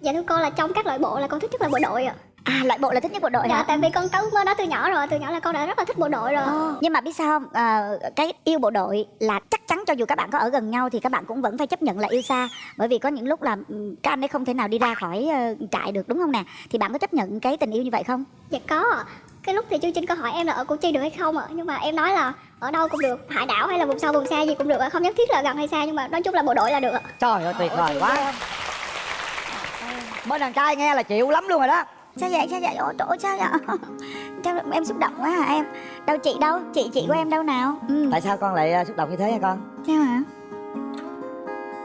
Dạ thưa cô là trong các loại bộ là con thích nhất là bộ đội ạ. À loại bộ là thích nhất bộ đội Dạ hả? tại vì con có ước mơ đó từ nhỏ rồi Từ nhỏ là con đã rất là thích bộ đội rồi. Ồ, Nhưng mà biết sao không? Ờ, cái yêu bộ đội là chắc chắn cho dù các bạn có ở gần nhau thì các bạn cũng vẫn phải chấp nhận là yêu xa. Bởi vì có những lúc là ừ, các anh ấy không thể nào đi ra khỏi ờ, trại được đúng không nè? Thì bạn có chấp nhận cái tình yêu như vậy không? Dạ có. Ạ Cái lúc thì chương trình có hỏi em là ở Củ Chi được hay không ạ? Nhưng mà em nói là ở đâu cũng được Hải đảo hay là vùng sâu vùng xa gì cũng được ạ? Không nhất thiết là gần hay xa Nhưng mà nói chung là bộ đội là được ạ. Trời ơi tuyệt vời quá Bên đàn trai nghe là chịu lắm luôn rồi đó. Sao vậy sao vậy ôi trời sao vậy sao em xúc động quá hả em? Đâu chị đâu? Chị chị của em đâu nào? Ừ. Tại sao con lại à, xúc động như thế hả con? Sao hả?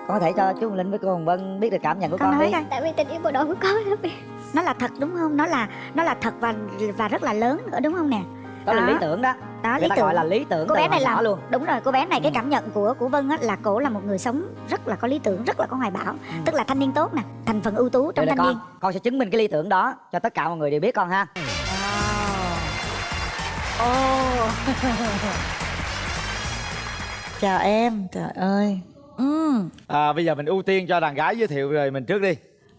Con có thể cho chú Hồng Linh với cô Hồng Vân biết được cảm nhận của con con, nói đi. coi. Tại vì tình yêu bộ đội của con nó là thật đúng không? Nó là nó là thật và và rất là lớn nữa đúng không nè Đó là Đó. lý tưởng đó. Đó Người lý ta tưởng gọi là lý tưởng cô bé này là luôn. đúng rồi cô bé này cái Ừ. cảm nhận của của vân á là cổ là một người sống rất là có lý tưởng rất là có hoài bão. Tức là thanh niên tốt nè thành phần ưu tú trong Vậy là thanh niên. con con sẽ chứng minh cái lý tưởng đó cho tất cả mọi người đều biết con ha. Ồ Chào em, trời ơi. Ừ. À, bây giờ mình ưu tiên cho đàn gái giới thiệu rồi mình trước đi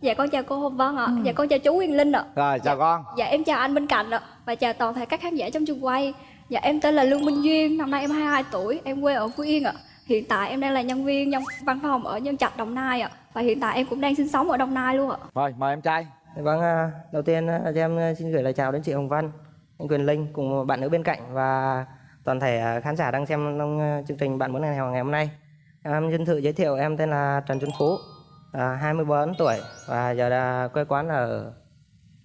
Dạ con chào cô Hồng Vân ạ. Dạ con chào chú Nguyên Linh ạ. Rồi chào con Dạ em chào anh bên cạnh ạ. Và chào toàn thể các khán giả trong trường quay. Dạ em tên là Lương Minh Duyên, năm nay em 22 tuổi, em quê ở Phú Yên ạ. Hiện tại em đang là nhân viên trong văn phòng ở Nhân Trạch, Đồng Nai ạ. Và hiện tại em cũng đang sinh sống ở Đồng Nai luôn ạ. Rồi mời em trai Vâng, à, đầu tiên à, cho em xin gửi lời chào đến chị Hồng Vân, anh Quyền Linh cùng bạn nữ bên cạnh và toàn thể à, khán giả đang xem trong à, chương trình Bạn muốn ngày ngày hôm nay. Em xin tự giới thiệu em tên là Trần Xuân Phú, à, 24 tuổi và giờ là quê quán ở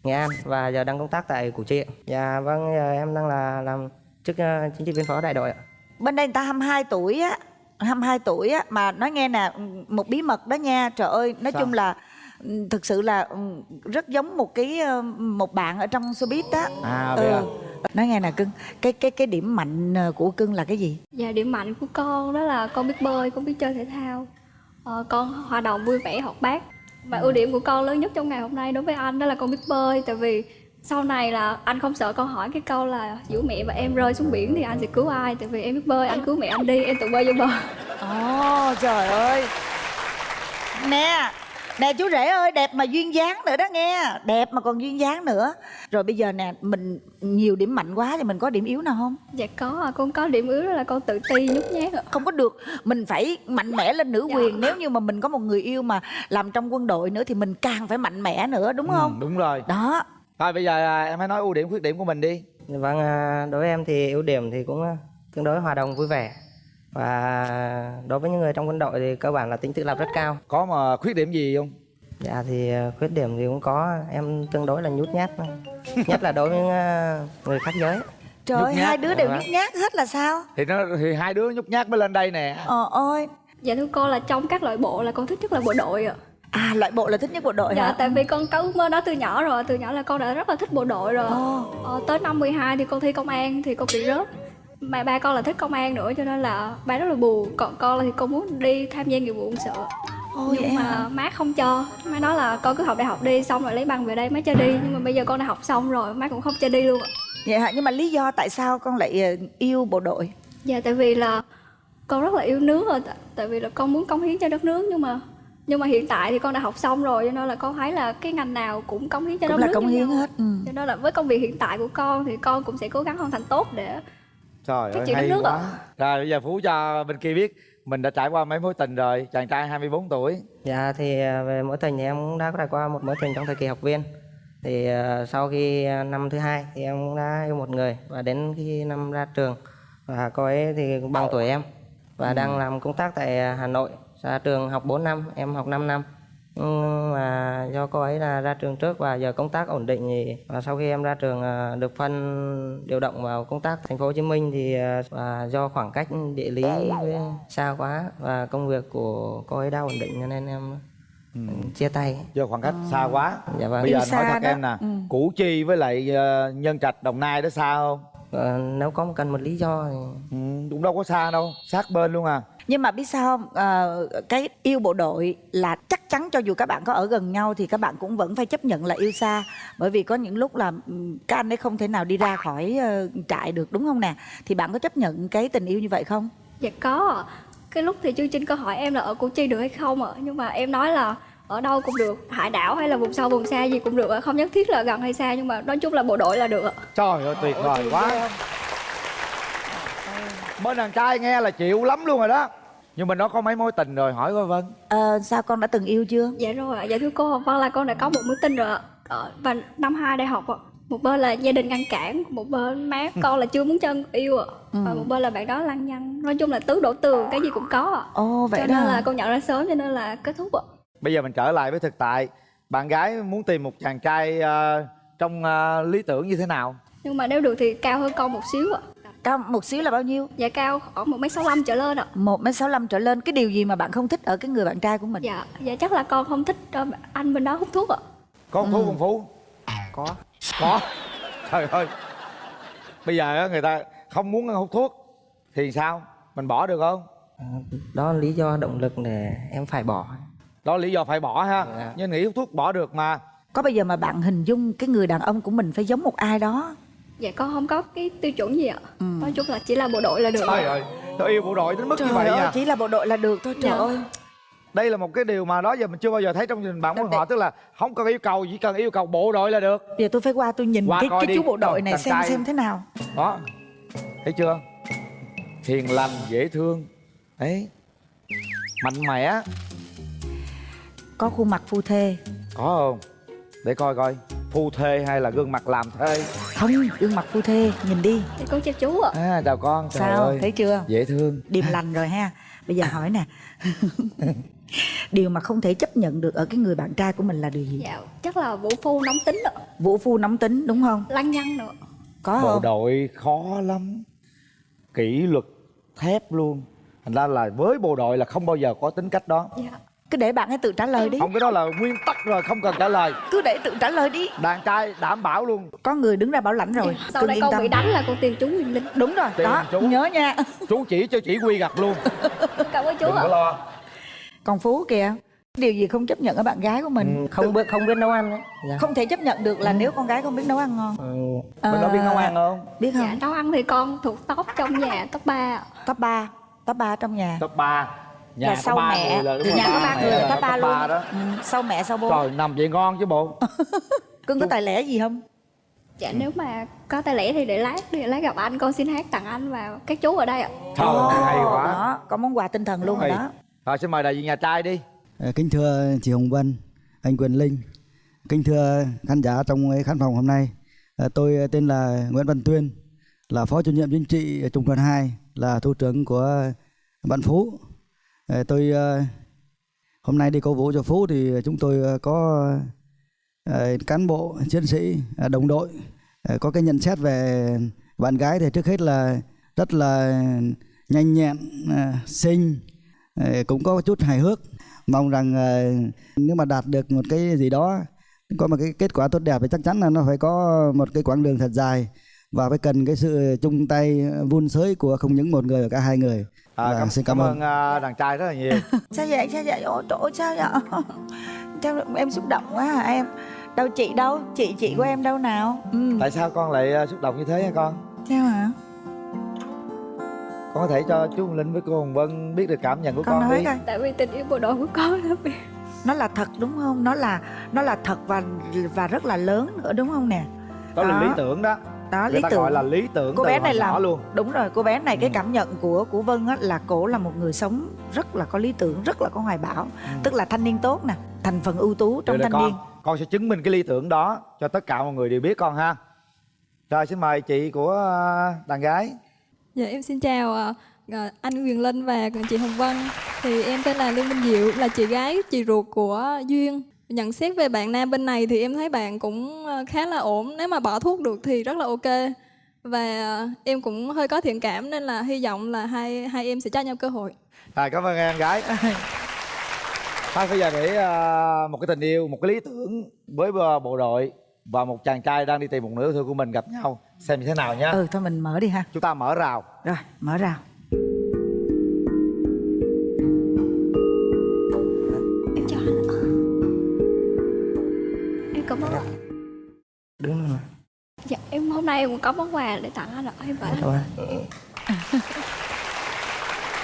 Nghệ An và giờ đang công tác tại Củ Chi. Dạ vâng, giờ em đang là làm chức à, chính trị viên phó đại đội ạ. Bên đây người ta 22 tuổi á 22 tuổi á Mà nói nghe nè Một bí mật đó nha Trời ơi Nói Sao? chung là ừ, Thực sự là ừ, rất giống một cái ờ, một bạn ở trong showbiz đó À vậy à nói nghe nè cưng cái cái cái điểm mạnh ờ, của cưng là cái gì Dạ điểm mạnh của con đó là con biết bơi, con biết chơi thể thao. Ờ, con hoạt đồng vui vẻ học bác. Và ưu điểm của con lớn nhất trong ngày hôm nay đối với anh đó là con biết bơi. Tại vì sau này là anh không sợ con hỏi cái câu là giữa mẹ và em rơi xuống biển thì anh sẽ cứu ai? Tại vì em biết bơi anh cứu mẹ anh đi em tự bơi vô bờ. Ồ trời ơi. Mẹ nè chú rể ơi đẹp mà duyên dáng nữa đó nghe. Đẹp mà còn duyên dáng nữa. Rồi bây giờ nè mình nhiều điểm mạnh quá thì mình có điểm yếu nào không? Dạ có con có điểm yếu đó là con tự ti nhút nhát ạ. Không có được. Mình phải mạnh mẽ lên nữ Dạ. quyền. Nếu như mà mình có một người yêu mà làm trong quân đội nữa thì mình càng phải mạnh mẽ nữa đúng Ừ, không? Đúng rồi. Đó. Thôi bây giờ à, em hãy nói ưu điểm khuyết điểm của mình đi. Vâng, à, đối với em thì ưu điểm thì cũng à, tương đối hòa đồng vui vẻ và đối với những người trong quân đội thì cơ bản là tính tự lập rất cao. Có mà khuyết điểm gì không? Dạ thì à, khuyết điểm thì cũng có. Em tương đối là nhút nhát. Nhất là đối với à, người khác giới. trời ơi nhát. hai đứa đều nhút nhát hết là sao? Thì nó thì hai đứa nhút nhát mới lên đây nè. Ờ ơi dạ thưa cô là trong các loại bộ là con thích nhất là bộ đội ạ. À loại bộ là thích nhất bộ đội dạ hả? tại vì con có ước mơ đó từ nhỏ rồi từ nhỏ là con đã rất là thích bộ đội rồi. Ồ. ờ, tới năm 12 thì con thi công an thì con bị rớt mà ba con là thích công an nữa cho nên là ba rất là buồn. Còn con là thì con muốn đi tham gia nghĩa vụ quân sự. Vậy nhưng mà hả? má không cho. Má nói là con cứ học đại học đi xong rồi lấy bằng về đây má cho đi. Nhưng mà bây giờ con đã học xong rồi má cũng không cho đi luôn ạ. Vậy hả? Nhưng mà lý do tại sao con lại ờ, yêu bộ đội? Dạ tại vì là con rất là yêu nước rồi. Tại, vì là con muốn cống hiến cho đất nước. Nhưng mà nhưng mà hiện tại thì con đã học xong rồi cho nên là con thấy là cái ngành nào cũng cống hiến cho cũng đất là nước cống hiến hết ừ. cho nên là với công việc hiện tại của con thì con cũng sẽ cố gắng hoàn thành tốt để Trời ơi hay nước quá ạ. Rồi bây giờ Phú cho bên kia biết Mình đã trải qua mấy mối tình rồi Chàng trai 24 tuổi Dạ thì à, về mối tình thì em cũng đã trải qua một mối tình trong thời kỳ học viên. Thì à, sau khi à, năm thứ hai thì em cũng đã yêu một người và đến khi năm ra trường và cô ấy thì bằng tuổi em và đang làm công tác tại à, Hà Nội. Ra trường học 4 năm, em học 5 năm. Nhưng mà do cô ấy là ra trường trước và giờ công tác ổn định thì và sau khi em ra trường à, được phân điều động vào công tác thành phố Hồ Chí Minh thì à, và do khoảng cách địa lý với xa quá và công việc của cô ấy đã ổn định cho nên em chia tay. Do khoảng cách xa quá Dạ vâng. Bây giờ anh hỏi thật đó. em nè Ừ. Củ Chi với lại ờ, Nhân Trạch Đồng Nai đó xa không Ờ, nếu có cần một lý do thì ừ, Cũng đâu có xa đâu Sát bên luôn à nhưng mà biết sao không? Ờ, cái yêu bộ đội là chắc chắn cho dù các bạn có ở gần nhau thì các bạn cũng vẫn phải chấp nhận là yêu xa. Bởi vì có những lúc là ừm, các anh ấy không thể nào đi ra khỏi ờ, trại được đúng không nè? Thì bạn có chấp nhận cái tình yêu như vậy không? Dạ có. Ạ. cái lúc thì chương trình có hỏi em là ở Củ Chi được hay không ạ. Nhưng mà em nói là ở đâu cũng được hải đảo hay là vùng sâu vùng xa gì cũng được ạ. không nhất thiết là gần hay xa nhưng mà nói chung là bộ đội là được ạ. trời ơi tuyệt vời quá bên đàn trai nghe là chịu lắm luôn rồi đó. Nhưng mà nó có mấy mối tình rồi hỏi coi vân. Ờ, sao con đã từng yêu chưa? Dạ rồi ạ. Dạ thưa cô vâng là con đã có một mối tình rồi ạ. Ờ, và năm hai đại học ạ. Một bên là gia đình ngăn cản một bên má con là chưa muốn chân yêu ạ. Và một bên là bạn đó lăng nhăng. Nói chung là tứ đổ tường cái gì cũng có ạ. Ồ vậy cho đó nên là con nhận ra sớm cho nên là kết thúc ạ. Bây giờ mình trở lại với thực tại. Bạn gái muốn tìm một chàng trai ờ, trong ờ, lý tưởng như thế nào? Nhưng mà nếu được thì cao hơn con một xíu ạ cao một xíu là bao nhiêu? Dạ cao khoảng một mét sáu trở lên ạ. Một mét sáu trở lên. Cái điều gì mà bạn không thích ở cái người bạn trai của mình? Dạ dạ chắc là con không thích anh bên đó hút thuốc ạ. Có hút thuốc không phú? Có. Có. Trời ơi. Bây giờ á, người ta không muốn hút thuốc thì sao? Mình bỏ được không? À, đó là lý do động lực để em phải bỏ. Đó là lý do phải bỏ ha. Dạ. nhưng nghĩ hút thuốc bỏ được mà. Có bao giờ mà bạn hình dung cái người đàn ông của mình phải giống một ai đó dạ con không có cái tiêu chuẩn gì ạ. Nói chung là chỉ là bộ đội là được. Trời ơi tôi yêu bộ đội đến mức trời như vậy ơi nha. chỉ là bộ đội là được thôi trời Dạ. ơi. Đây là một cái điều mà đó giờ mình chưa bao giờ thấy trong đình bạn của họ tức là không cần yêu cầu chỉ cần yêu cầu bộ đội là được. Giờ tôi phải qua tôi nhìn Qua cái cái đi. chú bộ đội này xem trai. xem thế nào. Đó thấy chưa? Hiền lành dễ thương. Đấy mạnh mẽ. Có khuôn mặt phu thê. Có không để coi coi phu thê hay là gương mặt làm thê? Không gương mặt phu thê nhìn đi. Con chào chú ạ. À chào con trời sao ơi. thấy chưa? Dễ thương. Điềm lành rồi ha. Bây giờ hỏi nè. Điều mà không thể chấp nhận được ở cái người bạn trai của mình là điều gì? Dạ chắc là vũ phu nóng tính ạ. Vũ phu nóng tính đúng không? Lăng nhăng nữa. Có bộ không? đội khó lắm. Kỷ luật thép luôn. Thành ra là với bộ đội là không bao giờ có tính cách đó. Dạ cứ để bạn ấy tự trả lời đi. Không cái đó là nguyên tắc rồi không cần trả lời. Cứ để tự trả lời đi. Đàn trai đảm bảo luôn. Có người đứng ra bảo lãnh rồi sau đây yên con tâm. bị đánh là con tiền chú Huyền Linh? Đúng rồi Tiền đó chú. nhớ nha. Chú chỉ cho chỉ quy gặt luôn. Cảm ơn chú đừng ạ. có lo. Còn phú kìa điều gì không chấp nhận ở bạn gái của mình? Ừ, không biết không biết nấu ăn dạ. không thể chấp nhận được là nếu con gái không biết nấu ăn ngon. Ừ, bên đó biết À, nấu ăn không? biết không? Dạ nấu ăn thì con thuộc top trong nhà top 3 top 3 top 3 trong nhà. Top 3 nhà là có sau ba mẹ. người là đúng rồi, nhà có ba người là top 3 luôn. ba đó. Ừ, sau mẹ sau bố. Trời nằm vậy ngon chứ bộ. Cưng có tài lẻ gì không? Dạ nếu mà có tay lẻ thì để lát để lát gặp anh con xin hát tặng anh và các chú ở đây ạ. Trời ơi, hay quá. đó có món quà tinh thần luôn rồi đó. rồi xin mời đại diện nhà trai đi. Ờ, Kính thưa chị Hồng Vân, anh Quyền Linh, kính thưa khán giả trong cái khán phòng hôm nay. Ờ, Tôi tên là Nguyễn Văn Tuyên, là Phó chủ nhiệm chính trị Trung đoàn 2, là thủ trưởng của bạn Phú. Ờ, tôi ờ, hôm nay đi cổ vũ cho Phú thì chúng tôi ờ, có cán bộ, chiến sĩ, đồng đội có cái nhận xét về bạn gái thì trước hết là rất là nhanh nhẹn, xinh, cũng có chút hài hước. Mong rằng nếu mà đạt được một cái gì đó có một cái kết quả tốt đẹp thì chắc chắn là nó phải có một cái quãng đường thật dài. Và phải cần cái sự chung tay vun sới của không những một người mà cả hai người à, cảm, xin cảm cảm ơn. ơn. à, đàn trai rất là nhiều. Sao vậy? Sao vậy? Ôi trời ơi, sao vậy? Sao em xúc động quá hả em. Đâu chị đâu? Chị chị của em đâu nào? Ừ. tại sao con lại à, xúc động như thế hả con? Sao hả con có thể cho chú Hồng Linh với cô Hồng Vân biết được cảm nhận của con con, nói đi. coi. Tại vì tình yêu bộ đội của con là vì nó là thật đúng không? Nó là nó là thật và và rất là lớn nữa đúng không nè? Đó là Đó. lý tưởng đó đó người lý ta tưởng gọi là lý tưởng cô từ bé này là luôn. đúng rồi cô bé này cái Ừ. cảm nhận của của vân á là cổ là một người sống rất là có lý tưởng rất là có hoài bão. Tức là thanh niên tốt nè thành phần ưu tú trong thanh con niên. con. Sẽ chứng minh cái lý tưởng đó cho tất cả mọi người đều biết con ha. Rồi xin mời chị của à, đàn gái. Dạ em xin chào ờ, ờ, anh Quyền Linh và chị Hồng Vân. Thì em tên là Lương Minh Diệu, là chị gái chị ruột của Duyên. Nhận xét về bạn nam bên này thì em thấy bạn cũng ờ, khá là ổn. Nếu mà bỏ thuốc được thì rất là ok. Và ờ, em cũng hơi có thiện cảm nên là hy vọng là hai hai em sẽ cho nhau cơ hội. à, cảm ơn em gái thôi bây giờ để à, một cái tình yêu một cái lý tưởng với bộ đội và một chàng trai đang đi tìm một nửa yêu thương của mình gặp nhau xem như thế nào nhá ừ thôi mình mở đi ha chúng ta mở rào rồi mở rào hôm nay em cũng có món quà để tặng anh ạ em phải Thôi.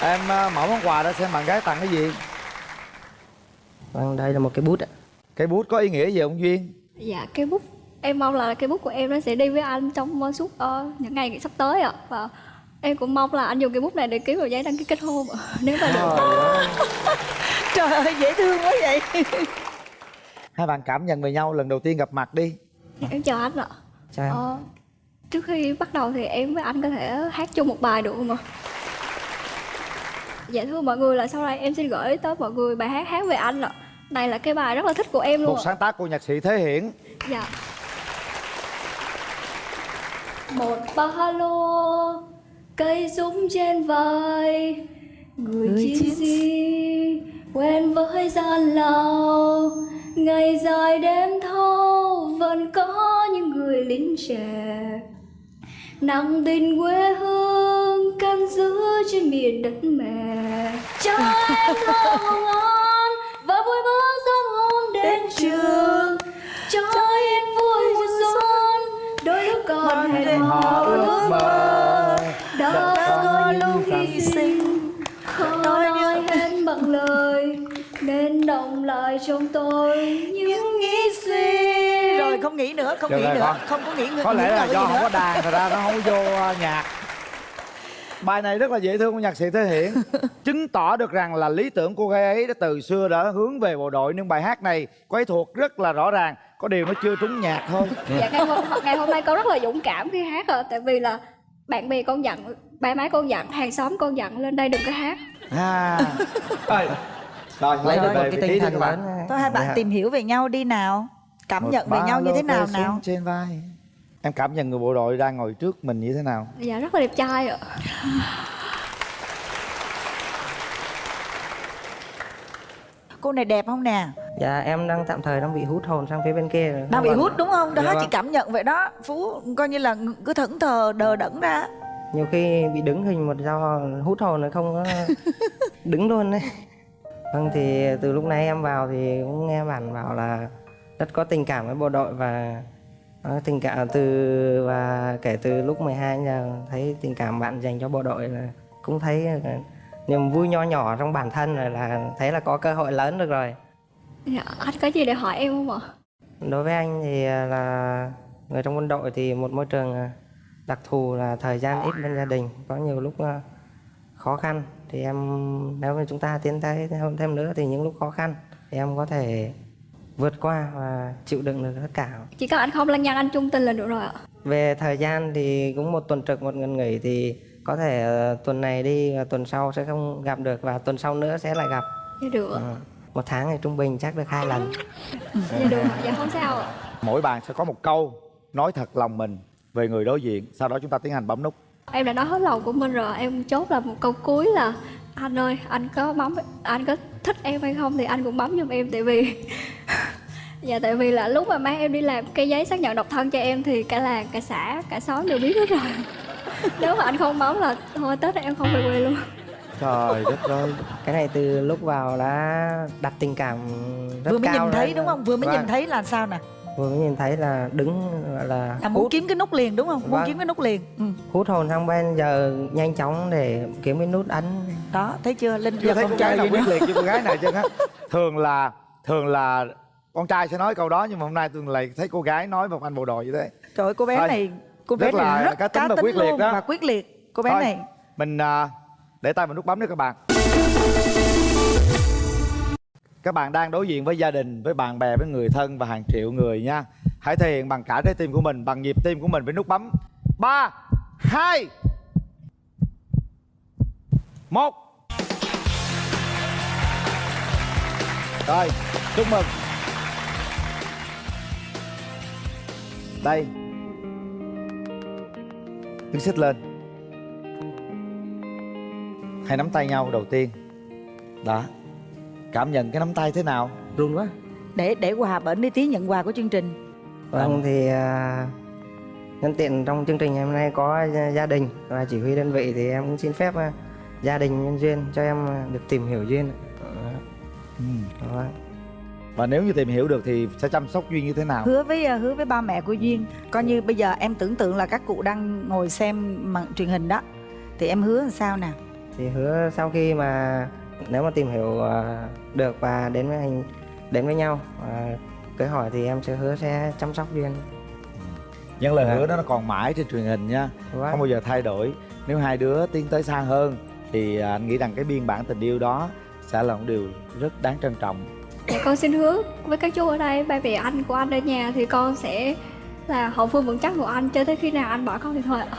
em à, mở món quà đó xem bạn gái tặng cái gì. Vâng đây là một cái bút ạ. Cái bút có ý nghĩa gì ông duyên? Dạ cái bút em mong là cái bút của em nó sẽ đi với anh trong suốt uh, những ngày sắp tới ạ. Và em cũng mong là anh dùng cái bút này để ký vào giấy đăng ký kết hôn ạ nếu mà được. Trời ơi dễ thương quá vậy. Hai bạn cảm nhận về nhau lần đầu tiên gặp mặt đi. Dạ, em chào anh ạ. Chào em. Ờ, trước khi bắt đầu thì em với anh có thể hát chung một bài được không ạ? Dạ thưa mọi người là sau đây em xin gửi tới mọi người bài hát hát về anh ạ. Này là cái bài rất là thích của em luôn một sáng tác của nhạc sĩ thế hiển. Dạ. Một ba lô Cây súng trên vai Người, chiến sĩ Quen với gian lao. Ngày dài đêm thâu Vẫn có những người lính trẻ Nặng tình quê hương Canh giữ trên miền đất mẹ Cho em thơ ngon Và vui bước sớm hôm đến trường. cho em vui xuân đôi lúc còn hẹn hò ước mơ. đã có lúc hy sinh. Khó nói hết bằng lời nên động lại trong tôi những nghĩ suy không nghĩ nữa không Được nghĩ rồi, nữa. con. không có nghĩ nữa có lẽ là nữa do không nữa. có đàn thật ra nó không có vô uh, nhạc. Bài này rất là dễ thương của nhạc sĩ thế hiển. Chứng tỏ được rằng là lý tưởng cô gái ấy đã từ xưa đã hướng về bộ đội. Nhưng bài hát này cô ấy thuộc rất là rõ ràng. Có điều nó chưa trúng nhạc thôi. Dạ ngày hôm, ngày hôm nay con rất là dũng cảm khi hát rồi tại vì là bạn bè con dặn ba má con dặn hàng xóm con dặn lên đây đừng có hát. À. Rồi lấy được cái tinh thần bạn. thôi hai bạn Dạ. tìm hiểu về nhau đi nào cảm Một nhận về nhau như thế nào nào? trên vai. Em cảm nhận người bộ đội đang ngồi trước mình như thế nào? Dạ rất là đẹp trai ạ. Cô này đẹp không nè? Dạ em đang tạm thời đang bị hút hồn sang phía bên kia rồi. đang bị Vâng. hút đúng không? Đó Dạ chị vâng. cảm nhận vậy đó. Phú coi như là cứ thẫn thờ đờ đẫn ra. Nhiều khi bị đứng hình một do hút hồn nó không có đứng luôn đấy vâng thì từ lúc nãy em vào thì cũng nghe bạn bảo là rất có tình cảm với bộ đội và có tình cảm từ và kể từ lúc 12 giờ thấy tình cảm bạn dành cho bộ đội là cũng thấy là niềm vui nho nhỏ trong bản thân rồi là thấy là có cơ hội lớn được rồi. Dạ anh có gì để hỏi em không ạ? Đối với anh thì là người trong quân đội thì một môi trường đặc thù là thời gian ít bên gia đình có nhiều lúc khó khăn. Thì em nếu mà chúng ta tiến tới thêm, thêm nữa thì những lúc khó khăn thì em có thể vượt qua và chịu đựng được tất cả. Chỉ cần anh không lăng nhăng anh trung tình là được rồi ạ. Về thời gian thì cũng một tuần trực một ngày nghỉ thì có thể ờ, tuần này đi tuần sau sẽ không gặp được và tuần sau nữa sẽ lại gặp. Dạ được ạ. Ờ, một tháng thì trung bình chắc được hai lần. Dạ được dạ không sao ạ. Mỗi bạn sẽ có một câu nói thật lòng mình về người đối diện sau đó chúng ta tiến hành bấm nút. Em đã nói hết lòng của mình rồi em chốt là một câu cuối là anh ơi anh có bấm anh có thích em hay không thì anh cũng bấm giùm em tại vì dạ tại vì là lúc mà má em đi làm cái giấy xác nhận độc thân cho em thì cả làng cả xã cả xóm đều biết hết rồi. Nếu mà anh không bấm là thôi tết này em không về quê luôn. Trời đất ơi. Cái này từ lúc vào đã đặt tình cảm rất vừa mới cao nhìn thấy rồi. đúng không? Vừa mới Vâng, nhìn thấy là sao nè vừa mới nhìn thấy là đứng gọi là là muốn hút, kiếm cái nút liền đúng không? Muốn Vâng. kiếm cái nút liền. Ừ. hút hồn sang bên giờ nhanh chóng để kiếm cái nút ấn đó thấy chưa? Linh chưa giờ thấy con trai nào quyết liệt như con gái này chưa á thường là thường là con trai sẽ nói câu đó nhưng mà hôm nay tôi lại thấy cô gái nói một anh bộ đội như thế. Trời ơi, cô bé Thôi, này cô bé rất là này rất cá tính và quyết liệt luôn đó. và quyết liệt. Cô bé Thôi, này. mình à, để tay vào nút bấm nữa các bạn các bạn đang đối diện với gia đình, với bạn bè, với người thân và hàng triệu người nha. Hãy thể hiện bằng cả trái tim của mình, bằng nhịp tim của mình với nút bấm. Ba, hai, một. Rồi, chúc mừng. Đây. Đứng xích lên. Hai nắm tay nhau đầu tiên. Đó cảm nhận cái nắm tay thế nào? Run quá. Để để quà bển đi tí nhận quà của chương trình. Vâng thì à, nhân tiện trong chương trình hôm nay có gia- đình và chỉ huy đơn vị thì em cũng xin phép à, gia đình nhân duyên cho em à, được tìm hiểu duyên ừ. Đó. và nếu như tìm hiểu được thì sẽ chăm sóc duyên như thế nào? Hứa với hứa với ba mẹ của duyên. Coi như bây giờ em tưởng tượng là các cụ đang ngồi xem màn truyền hình đó. Thì em hứa làm sao nè? Thì hứa sau khi mà nếu mà tìm hiểu ờ, được và đến với anh đến với nhau và cưới hỏi thì em sẽ hứa sẽ chăm sóc duyên những lời hứa đó nó còn mãi trên truyền hình nha. Vâng. không bao giờ thay đổi. Nếu hai đứa tiến tới xa hơn thì à, anh nghĩ rằng cái biên bản tình yêu đó sẽ là một điều rất đáng trân trọng. Dạ, con xin hứa với các chú ở đây ba mẹ anh của anh ở nhà thì con sẽ là hậu phương vững chắc của anh cho tới khi nào anh bỏ con thì thôi ạ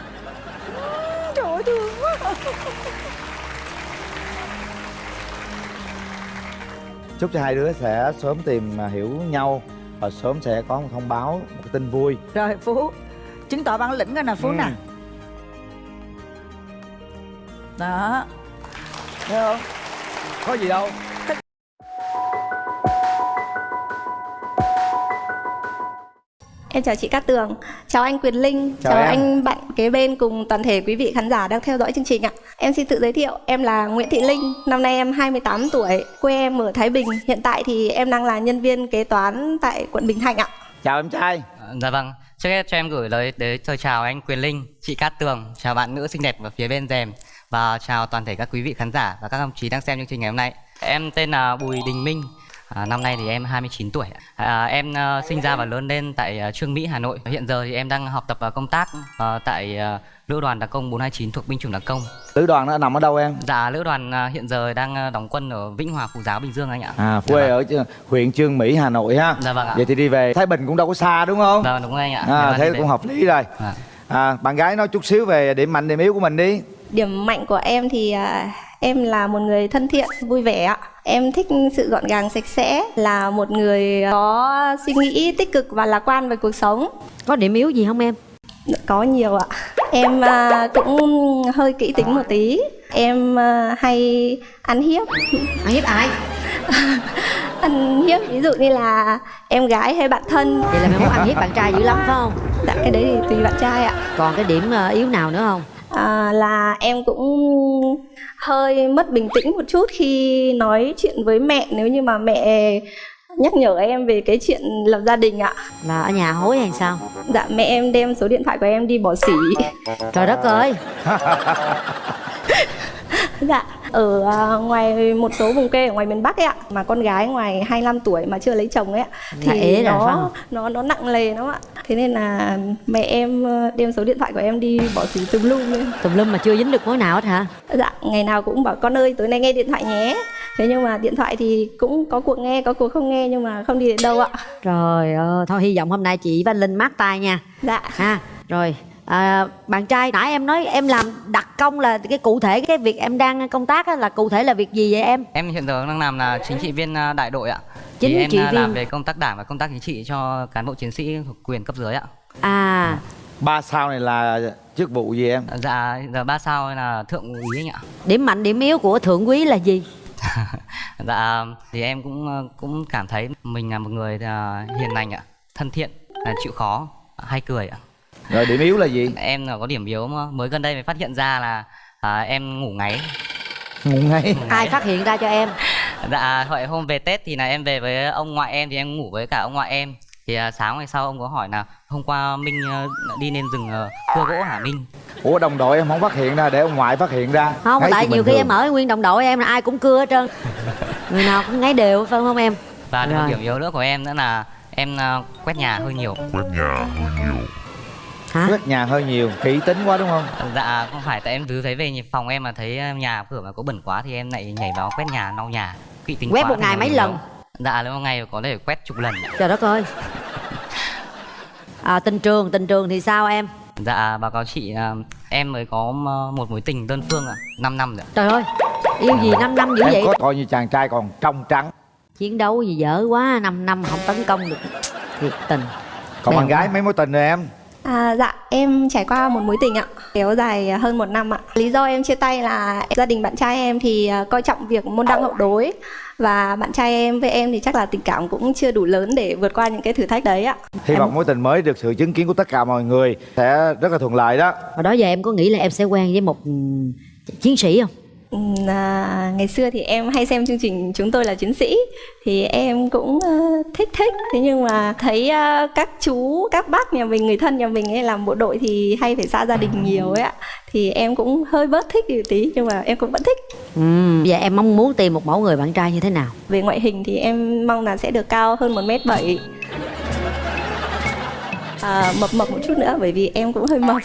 chúc cho hai đứa sẽ sớm tìm à, hiểu nhau và sớm sẽ có một thông báo một cái tin vui. Rồi phú. Chứng tỏ bản lĩnh rồi nè phú Ừ. nè. Đó. Thấy không? Có gì đâu Em chào chị Cát Tường, chào anh Quyền Linh, Chào chào, em. anh bạn kế bên cùng toàn thể quý vị khán giả đang theo dõi chương trình ạ. Em xin tự giới thiệu, em là Nguyễn Thị Linh, năm nay em 28 tuổi, quê em ở Thái Bình. Hiện tại thì em đang là nhân viên kế toán tại quận Bình Thạnh ạ. chào em trai Dạ vâng, trước hết cho em gửi lời đến lời chào anh Quyền Linh, chị Cát Tường, chào bạn nữ xinh đẹp ở phía bên rèm và chào toàn thể các quý vị khán giả và các đồng chí đang xem chương trình ngày hôm nay. Em tên là Bùi Đình Minh, à, năm nay thì em 29 tuổi. À, em à, sinh ra và lớn lên tại à, Trương Mỹ, Hà Nội. Hiện giờ thì em đang học tập và công tác à, tại à, Lữ đoàn Đặc công 429 thuộc binh chủng Đặc công. lữ đoàn nó nằm ở đâu em Dạ, Lữ đoàn à, hiện giờ đang đóng quân ở Vĩnh Hòa, Phú Giáo, Bình Dương anh ạ. à Dạ quê vâng. ở ch- huyện trương mỹ hà nội ha Dạ vâng ạ. vậy thì đi về thái bình cũng đâu có xa đúng không Vâng, đúng rồi anh ạ. à, Em thế đi về. cũng hợp lý rồi Dạ. à, bạn gái nói chút xíu về điểm mạnh điểm yếu của mình đi Điểm mạnh của em thì à, em là một người thân thiện, vui vẻ ạ. Em thích sự gọn gàng sạch sẽ, là một người có suy nghĩ tích cực và lạc quan về cuộc sống. có điểm yếu gì không em Có nhiều ạ. Em à, cũng hơi kỹ tính một tí. Em à, hay ăn hiếp. ăn hiếp ai ăn hiếp ví dụ như là em gái hay bạn thân. vậy là mày muốn ăn hiếp bạn trai dữ lắm phải không Dạ cái đấy thì tùy bạn trai ạ. còn cái điểm ờ, yếu nào nữa không À, là em cũng hơi mất bình tĩnh một chút khi nói chuyện với mẹ nếu như mà mẹ nhắc nhở em về cái chuyện lập gia đình ạ. là ở nhà hối hay sao Dạ mẹ em đem số điện thoại của em đi bỏ xỉ. trời đất ơi Dạ, ở à, ngoài một số vùng quê ở ngoài miền Bắc ấy ạ, mà con gái ngoài 25 tuổi mà chưa lấy chồng ấy ạ, Là thì nó không? nó nó nặng lề lắm ạ. Thế nên là mẹ em ờ, đem số điện thoại của em đi bỏ xỉ tùm lum lên. tùm lum mà chưa dính được mối nào hết hả Dạ, ngày nào cũng bảo con ơi tối nay nghe điện thoại nhé. Thế nhưng mà điện thoại thì cũng có cuộc nghe, có cuộc không nghe nhưng mà không đi đến đâu ạ. trời ơi thôi hy vọng hôm nay chị Văn Linh mát tay nha Dạ. ha rồi à, bạn trai nãy em nói em làm đặc công là cái cụ thể cái việc em đang công tác á, là cụ thể là việc gì vậy em Em hiện giờ đang làm là chính trị viên à, đại đội ạ. Chính thì em trị à, làm viên. về công tác đảng và công tác chính trị cho cán bộ chiến sĩ thuộc quyền cấp dưới ạ. à ba sao này là chức vụ gì em Dạ giờ ba sao là thượng úy anh ạ. điểm mạnh điểm yếu của thượng quý là gì Dạ thì em cũng ờ, cũng cảm thấy mình là một người à, hiền lành ạ, thân thiện, à, chịu khó, hay cười ạ. Rồi điểm yếu là gì Em là có điểm yếu mà mới gần đây mới phát hiện ra là à, em ngủ ngáy. ngủ ngay ai phát hiện ra cho em Dạ hỏi hôm về Tết thì là em về với ông ngoại em thì em ngủ với cả ông ngoại em. Thì à, sáng ngày sau ông có hỏi là hôm qua Minh ờ, đi lên rừng ờ, cưa gỗ hả Minh? ủa đồng đội em không phát hiện ra để ông ngoại phát hiện ra không Thấy tại nhiều khi thường. em ở nguyên đồng đội em là ai cũng cưa hết trơn người nào cũng ngáy đều phải không em Và điểm yếu nữa của em nữa là em à, quét nhà hơi nhiều. Hả quét nhà hơi nhiều kỹ tính quá đúng không Dạ không phải tại em cứ thấy về phòng em mà thấy ờ, nhà cửa mà có bẩn quá thì em lại nhảy vào quét nhà lau nhà. Kỵ tính Quét quá một ngày mấy lần? yếu. Dạ nếu một ngày có thể quét chục lần. trời đất ơi à, tình trường tình trường thì sao em Dạ báo cáo chị em mới có một mối tình đơn phương ạ, 5 năm rồi. trời ơi yêu gì 5 năm dữ em vậy có coi như chàng trai còn trong trắng chiến đấu gì dở quá 5 năm không tấn công được thiệt tình còn Bèo bạn gái mấy mối tình rồi em À, dạ em trải qua một mối tình ạ. Kéo dài hơn một năm ạ. Lý do em chia tay là gia đình bạn trai em thì à, coi trọng việc môn đăng hậu đối. Và bạn trai em với em thì chắc là tình cảm cũng chưa đủ lớn để vượt qua những cái thử thách đấy ạ. Hy vọng mối tình mới được sự chứng kiến của tất cả mọi người sẽ rất là thuận lợi đó. Hồi đó giờ em có nghĩ là em sẽ quen với một ừ, chiến sĩ không à, ngày xưa thì em hay xem chương trình chúng tôi là chiến sĩ. Thì em cũng ờ, thích thích. Thế nhưng mà thấy ờ, các chú các bác nhà mình người thân nhà mình ấy làm bộ đội thì hay phải xa gia đình nhiều ấy ạ. Thì em cũng hơi bớt thích đi một tí nhưng mà em cũng vẫn thích. Ừ, vậy em mong muốn tìm một mẫu người bạn trai như thế nào? Về ngoại hình thì em mong là sẽ được cao hơn một mét bảy. À, mập mập một chút nữa bởi vì em cũng hơi mập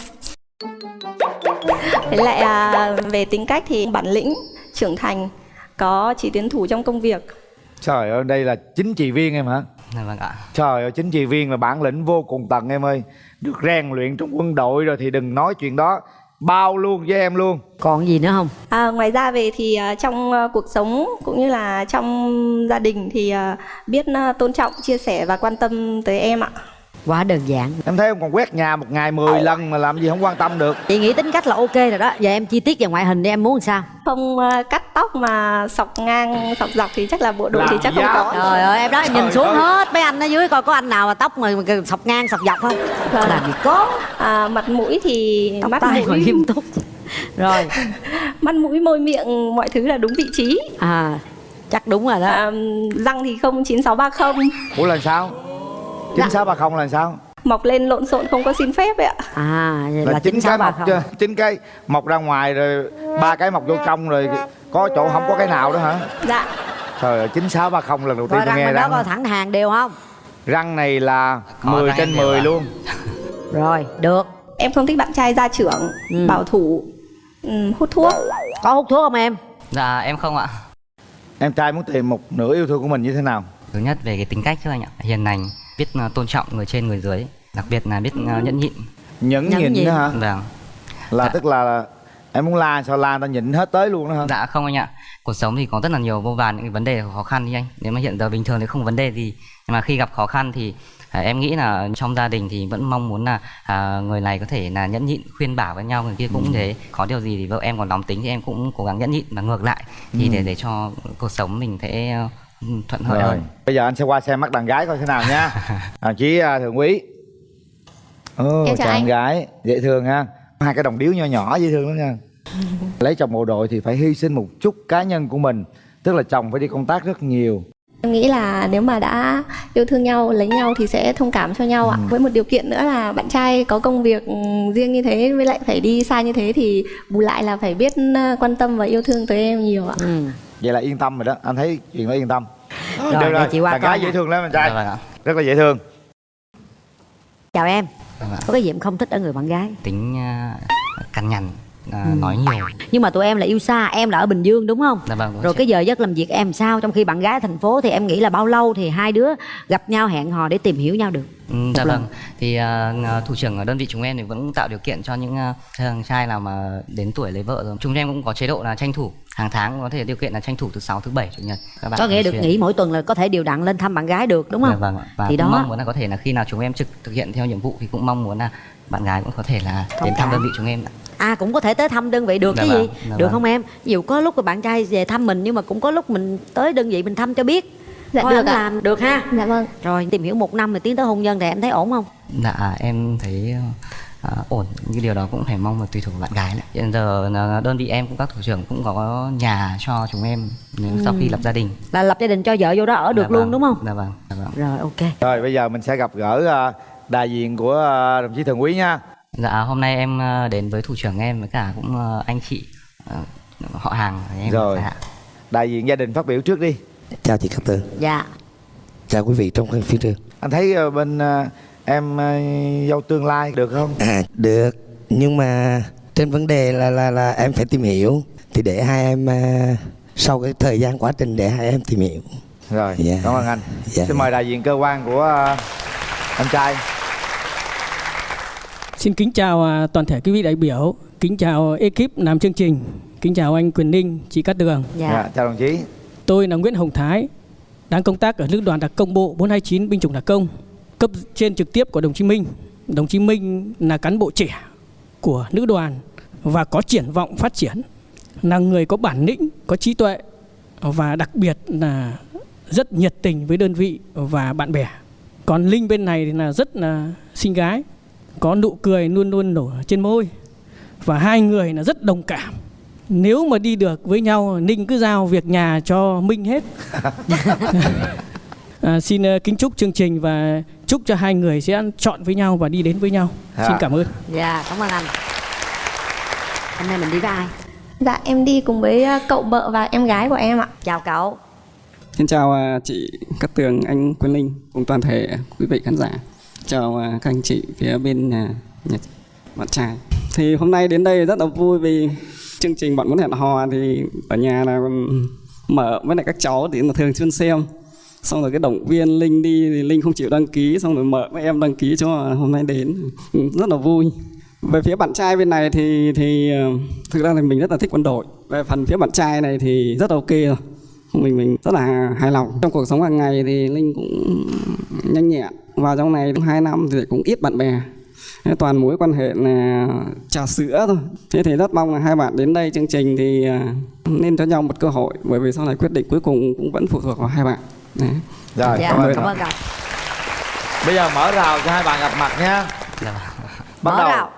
Thế lại à, về tính cách thì bản lĩnh, trưởng thành, có chỉ tiến thủ trong công việc. Trời ơi đây là chính trị viên em hả Dạ vâng ạ. Trời ơi chính trị viên là bản lĩnh vô cùng tận em ơi Được rèn luyện trong quân đội rồi thì đừng nói chuyện đó Bao luôn với em luôn còn gì nữa không À, ngoài ra về thì à, trong à, cuộc sống cũng như là trong gia đình thì à, biết tôn trọng, chia sẻ và quan tâm tới em ạ. Quá đơn giản. Em thấy em còn quét nhà một ngày 10 lần mà làm gì không quan tâm được. Chị nghĩ tính cách là ok rồi đó. Giờ em chi tiết về ngoại hình đi em muốn làm sao? Không à, cắt tóc mà sọc ngang, sọc dọc thì chắc là bộ đội Làm thì chắc không giáp. có. trời ơi em đó em nhìn Trời xuống ơi. hết. Mấy anh ở dưới coi có anh nào mà tóc mà mà sọc ngang sọc dọc không? Vâng. làm gì có. À, mặt mũi thì tóc mắt tai mũi, nghiêm túc. Rồi. Mắt mũi môi miệng mọi thứ là đúng vị trí. à chắc đúng rồi đó. À, răng thì không 9630 Ủa là sao Dạ. 9630 là sao mọc lên lộn xộn không có xin phép ấy ạ. à vậy Là, là chín chín cái sáu ba mọc không chưa chín cái mọc ra ngoài rồi ba cái mọc vô trong rồi có chỗ không có cái nào đó hả Dạ. Trời ơi 9630 lần đầu tiên tôi răng nghe bên đó răng coi thẳng hàng đều không Răng này là Có 10 răng trên em đều 10 ạ. luôn rồi được Em không thích bạn trai gia trưởng, Ừ. bảo thủ, ừm, hút thuốc. có hút thuốc không em Dạ em không ạ. Em trai muốn tìm một nửa yêu thương của mình như thế nào Thứ nhất về cái tính cách trước anh ạ. Hiền lành, biết ờ, tôn trọng người trên người dưới, đặc biệt là biết ờ, nhẫn nhịn. Nhẫn Nhẫn nhịn nhịn. đó hả Vâng. Là Dạ. tức là em muốn la sao la ta nhịn hết tới luôn đó hả Dạ không anh ạ. Cuộc sống thì có rất là nhiều vô vàn những cái vấn đề khó khăn đi anh. Nếu mà hiện giờ bình thường thì không vấn đề gì. Nhưng mà khi gặp khó khăn thì à, em nghĩ là trong gia đình thì vẫn mong muốn là à, người này có thể là nhẫn nhịn khuyên bảo với nhau người kia cũng thế có điều gì thì vợ em còn nóng tính thì em cũng cố gắng nhẫn nhịn và ngược lại thì để để cho cuộc sống mình sẽ thuận lợi Rồi, hơn. bây giờ anh sẽ qua xem mắt đàn gái coi thế nào nha. Đồng chí à, Thượng Quý Em chào chào anh. gái, dễ thương ha. Hai cái đồng điếu nhỏ nhỏ dễ thương lắm nha. Lấy chồng bộ đội thì phải hy sinh một chút cá nhân của mình Tức là chồng phải đi công tác rất nhiều. Em nghĩ là nếu mà đã yêu thương nhau, lấy nhau thì sẽ thông cảm cho nhau ạ. Với một điều kiện nữa là bạn trai có công việc ừm, riêng như thế với lại phải đi xa như thế thì bù lại là phải biết ờ, quan tâm và yêu thương tới em nhiều ạ. ừ. Vậy là yên tâm rồi đó, anh thấy chuyện đó yên tâm Rồi, Được để chị qua đàn gái dễ thương lắm anh trai. Rất là dễ thương. Chào em. Vâng có cái gì em không thích ở người bạn gái? Tính à, cằn nhằn à, Ừ. nói nhiều nhưng mà tụi em là yêu xa em là ở bình dương đúng không dạ vâng đúng rồi chị. cái giờ giấc làm việc em sao trong khi bạn gái ở thành phố thì em nghĩ là bao lâu thì hai đứa gặp nhau hẹn hò để tìm hiểu nhau được Ừ, dạ lần. vâng thì à, thủ trưởng ở đơn vị chúng em thì vẫn tạo điều kiện cho những à, thằng trai nào mà đến tuổi lấy vợ rồi chúng em cũng có chế độ là tranh thủ hàng tháng có thể điều kiện là tranh thủ thứ sáu thứ bảy chủ nhật các bạn có nghĩa được xuyên. nghỉ mỗi tuần là có thể điều đặn lên thăm bạn gái được đúng Dạ không vâng ạ. và Thì đó. mong muốn là có thể là khi nào chúng em trực thực hiện theo nhiệm vụ thì cũng mong muốn là bạn gái cũng có thể là Thông đến thăm đơn vị chúng em ạ. À cũng có thể tới thăm đơn vị được Dạ chứ vâng, gì dạ được vâng. không em ví dụ có lúc mà bạn trai về thăm mình nhưng mà cũng có lúc mình tới đơn vị mình thăm cho biết Dạ, Coi được ạ. làm được ha Dạ vâng. rồi tìm hiểu một năm rồi tiến tới hôn nhân thì em thấy ổn không Dạ em thấy à, ổn những điều đó cũng phải mong là tùy thuộc vào bạn gái nữa. Hiện giờ là đơn vị em cũng các thủ trưởng cũng có nhà cho chúng em nếu sau khi lập gia đình. là lập gia đình cho vợ vô đó ở được Dạ luôn vâng, đúng không Dạ vâng. Dạ vâng. rồi ok Rồi bây giờ mình sẽ gặp gỡ à, đại diện của à, đồng chí Thượng Quý nha Dạ hôm nay em à, đến với thủ trưởng em với cả cũng à, anh chị à, họ hàng em. Rồi. Dạ. Đại diện gia đình phát biểu trước đi Chào chị Cát Tường, dạ chào quý vị trong phía trường. Anh thấy bên em dâu tương lai được không? À, được, nhưng mà trên vấn đề là là là em phải tìm hiểu thì để hai em sau cái thời gian quá trình để hai em tìm hiểu. Rồi, Dạ. cảm ơn anh Dạ. Xin mời đại diện cơ quan của anh trai Xin kính chào à, toàn thể quý vị đại biểu, kính chào ekip làm chương trình, kính chào anh Quyền Ninh, chị Cát Tường. dạ, Dạ, Chào đồng chí Tôi là Nguyễn Hồng Thái, đang công tác ở Lữ đoàn đặc công bộ 429 binh chủng đặc công, cấp trên trực tiếp của đồng chí Minh. Đồng chí Minh là cán bộ trẻ của nữ đoàn và có triển vọng phát triển, là người có bản lĩnh, có trí tuệ và đặc biệt là rất nhiệt tình với đơn vị và bạn bè. Còn Linh bên này thì là rất là xinh gái, có nụ cười luôn luôn nở trên môi và hai người là rất đồng cảm nếu mà đi được với nhau ninh cứ giao việc nhà cho minh hết à, xin ờ, kính chúc chương trình và chúc cho hai người sẽ chọn với nhau và đi đến với nhau Dạ. xin cảm ơn dạ cảm ơn anh hôm nay mình đi với ai Dạ em đi cùng với ờ, cậu vợ và em gái của em ạ. Chào cậu. Xin chào à, chị Cát Tường, anh Quân Linh cùng toàn thể quý vị khán giả. Chào à, các anh chị phía bên nhà, nhà bạn trai. Thì hôm nay đến đây rất là vui vì chương trình bạn muốn hẹn hò thì ở nhà là ừ, mở với lại các cháu thì là thường xuyên xem. Xong rồi cái động viên Linh đi thì Linh không chịu đăng ký xong rồi mở với em đăng ký cho hôm nay đến ừ, rất là vui. Về phía bạn trai bên này thì thì ờ, thực ra thì mình rất là thích quân đội. Về phần phía bạn trai này thì rất là ok rồi mình mình rất là hài lòng trong cuộc sống hàng ngày thì linh cũng nhanh nhẹn vào trong này hai năm thì cũng ít bạn bè Thế toàn mối quan hệ là trà sữa thôi thế thì rất mong là hai bạn đến đây chương trình thì à, nên cho nhau một cơ hội bởi vì sau này quyết định cuối cùng cũng vẫn phụ thuộc vào hai bạn Đấy. Rồi, dạ cảm ơn. cảm ơn cậu Bây giờ mở rào cho hai bạn gặp mặt nha. Bắt mở đầu. rào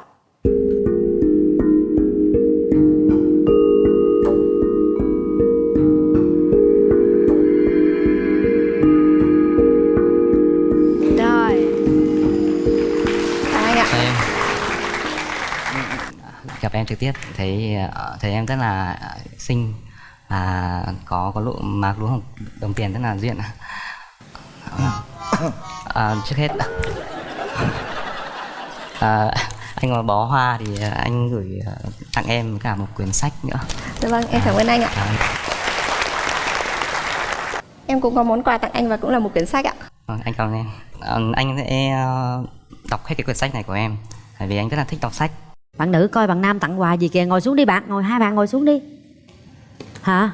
gặp em trực tiếp. Thấy ờ, thấy em rất là xinh và có có lụ mạc lúa hồng đồng tiền rất là duyên à, trước hết à, anh có bó hoa thì anh gửi ờ, tặng em cả một quyển sách nữa. Dạ vâng, em cảm ơn anh ạ. à, Em cũng có món quà tặng anh và cũng là một quyển sách ạ. vâng, anh cảm ơn em. Ờ, anh sẽ ờ, đọc hết cái quyển sách này của em bởi vì anh rất là thích đọc sách bạn nữ coi bạn nam tặng quà gì kìa ngồi xuống đi bạn ngồi hai bạn ngồi xuống đi hả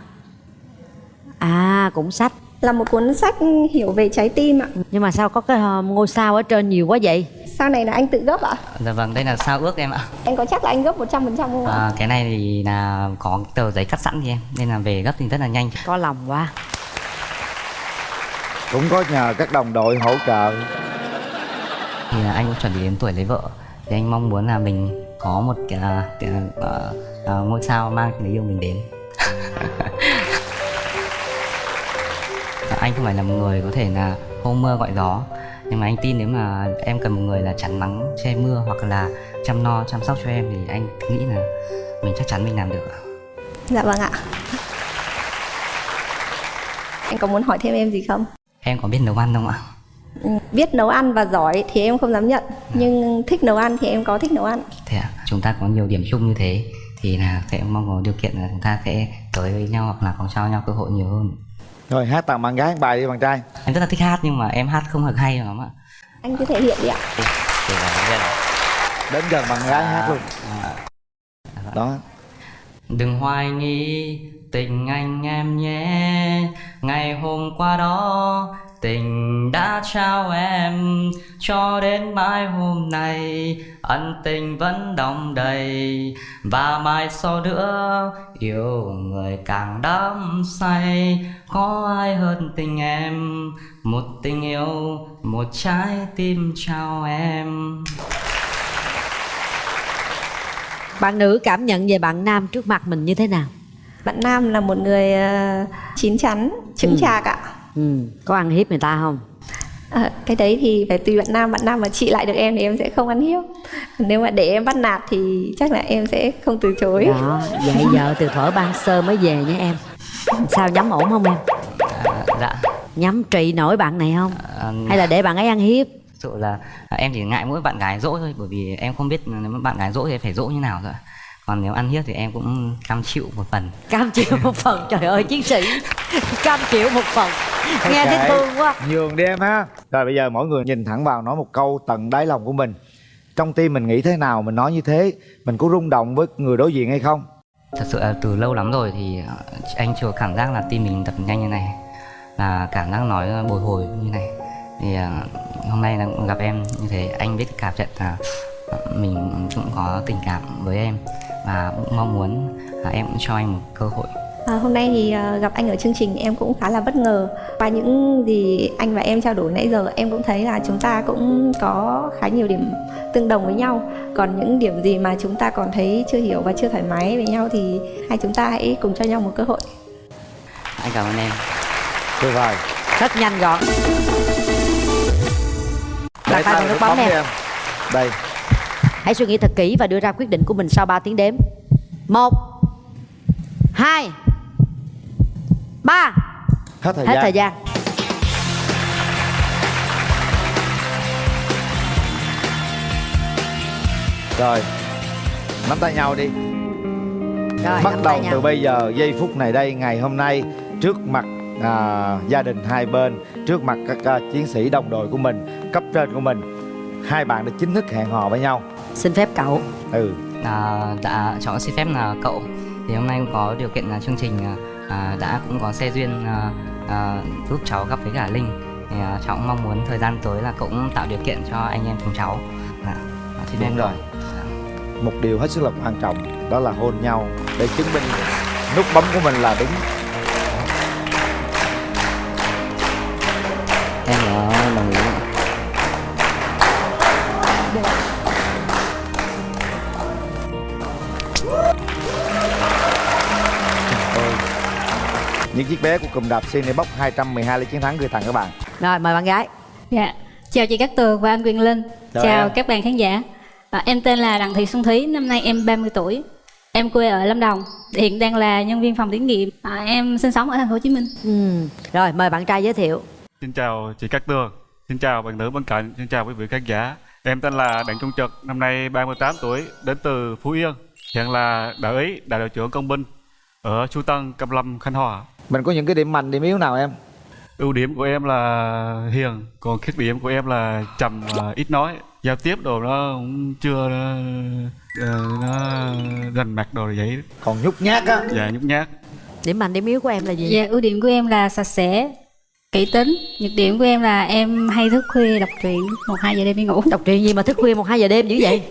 à cũng sách Là một cuốn sách hiểu về trái tim ạ. nhưng mà sao có cái ờ, ngôi sao ở trên nhiều quá vậy Sau này là anh tự gấp ạ. dạ vâng đây là sao ước em ạ Anh có chắc là anh gấp 100% không ạ? À, cái này thì là có tờ giấy cắt sẵn thì em nên là về gấp thì rất là nhanh có lòng quá Cũng có nhờ các đồng đội hỗ trợ. thì là anh cũng chuẩn bị đến tuổi lấy vợ thì anh mong muốn là mình có một cái, cái à, à, ngôi sao mang người yêu mình đến anh không phải là một người có thể là hô mưa gọi gió nhưng mà anh tin nếu mà em cần một người là chắn nắng che mưa hoặc là chăm no chăm sóc cho em thì anh nghĩ là mình chắc chắn mình làm được. Dạ vâng ạ. Anh có muốn hỏi thêm em gì không? em có biết nấu ăn không ạ Biết nấu ăn và giỏi thì em không dám nhận Nhưng thích nấu ăn thì em có thích nấu ăn Thế ạ, chúng ta có nhiều điểm chung như thế thì là sẽ mong có điều kiện là chúng ta sẽ tới với nhau hoặc là có cho nhau cơ hội nhiều hơn. Rồi hát tặng bạn gái một bài đi bạn trai. Em rất là thích hát nhưng mà em hát không được hay lắm ạ. Anh cứ thể hiện đi ạ Đến gần bạn gái hát luôn. Đó. Đừng hoài nghi tình anh em nhé Ngày hôm qua đó tình đã trao em. Cho đến mai hôm nay ân tình vẫn đong đầy. Và mai sau nữa yêu người càng đắm say. Có ai hơn tình em? Một tình yêu, một trái tim trao em. Bạn nữ cảm nhận về bạn nam trước mặt mình như thế nào? Bạn Nam là một người ờ, chín chắn, chững Ừ. chạc ạ ừ. có ăn hiếp người ta không? À, cái đấy thì phải tùy bạn nam bạn nam mà chị lại được em thì em sẽ không ăn hiếp. Nếu mà để em bắt nạt thì chắc là em sẽ không từ chối. Đó vậy vợ từ thuở ban sơ mới về nha em. Sao nhắm ổn không em? Dạ. Nhắm trị nổi bạn này không? À, hay là để bạn ấy ăn hiếp? Sự là à, em chỉ ngại mỗi bạn gái dỗ thôi bởi vì em không biết nếu bạn gái dỗ thì phải dỗ như nào rồi còn nếu ăn hiếp thì em cũng cam chịu một phần cam chịu một phần trời ơi chiến sĩ cam chịu một phần nghe thấy thương quá Nhường đi em ha. Rồi bây giờ mỗi người nhìn thẳng vào nói một câu tận đáy lòng của mình. Trong tim mình nghĩ thế nào mình nói như thế, mình có rung động với người đối diện hay không? thật sự là từ lâu lắm rồi thì à, anh chưa cảm giác là tim mình đập nhanh như này là cảm giác nói bồi hồi như này thì à, hôm nay là gặp em như thế anh biết cảm nhận là mình cũng có tình cảm với em và cũng mong muốn là em cũng cho anh một cơ hội. À, hôm nay thì ờ, gặp anh ở chương trình em cũng khá là bất ngờ. Qua những gì anh và em trao đổi nãy giờ em cũng thấy là chúng ta cũng có khá nhiều điểm tương đồng với nhau. Còn những điểm gì mà chúng ta còn thấy chưa hiểu và chưa thoải mái với nhau thì hai chúng ta hãy cùng cho nhau một cơ hội. Anh cảm ơn em. Tuyệt vời. Rất nhanh gọn. Đặt tay vào nút bấm đi em. đây hãy suy nghĩ thật kỹ và đưa ra quyết định của mình sau 3 tiếng đếm. Một hai ba. Hết thời hết gian. thời gian. Rồi nắm tay nhau đi. Rồi, bắt đầu nhau. từ bây giờ giây phút này đây ngày hôm nay trước mặt à, gia đình hai bên trước mặt các à, chiến sĩ đồng đội của mình cấp trên của mình hai bạn đã chính thức hẹn hò với nhau xin phép cậu. Ừ. À, đã chọn xin phép là cậu. Thì hôm nay cũng có điều kiện là chương trình à, à, đã cũng có xe duyên à, à, giúp cháu gặp với cả linh. Thì à, cháu cũng mong muốn thời gian tới là cậu cũng tạo điều kiện cho anh em chúng cháu. Dạ, à, xin phép đúng rồi. Một điều hết sức là quan trọng đó là hôn nhau để chứng minh nút bấm của mình là đúng. Em có đồng ý những chiếc vé của cụm đạp Cine Box 212 lấy chiến thắng gửi tặng các bạn rồi mời bạn gái Dạ, chào chị Cát Tường và anh Quyền Linh. Chào chào em. các bạn khán giả. À, em tên là Đặng Thị Xuân Thúy, năm nay em 30 tuổi. Em quê ở Lâm Đồng, hiện đang là nhân viên phòng thí nghiệm. À, em sinh sống ở thành phố Hồ Chí Minh. ừ. rồi mời bạn trai giới thiệu Xin chào chị Cát Tường, xin chào bạn nữ bên cạnh, xin chào quý vị khán giả. Em tên là Đặng Trung Trực, năm nay 38 tuổi, đến từ Phú Yên. Hiện là đại úy, đại đội trưởng công binh ở Chu Tân, Cam Lâm, Khánh Hòa. Mình có những cái điểm mạnh điểm yếu nào em Ưu điểm của em là hiền, còn khuyết điểm của em là trầm và ít nói. Giao tiếp đồ nó cũng chưa nó, ờ, nó rành mạch đồ vậy. Còn nhút nhát á. Dạ nhút nhát. điểm mạnh điểm yếu của em là gì Dạ, ưu điểm của em là sạch sẽ, kỹ tính. Nhược điểm của em là em hay thức khuya đọc truyện, một hai giờ đêm đi ngủ. đọc truyện gì mà thức khuya một hai giờ đêm dữ vậy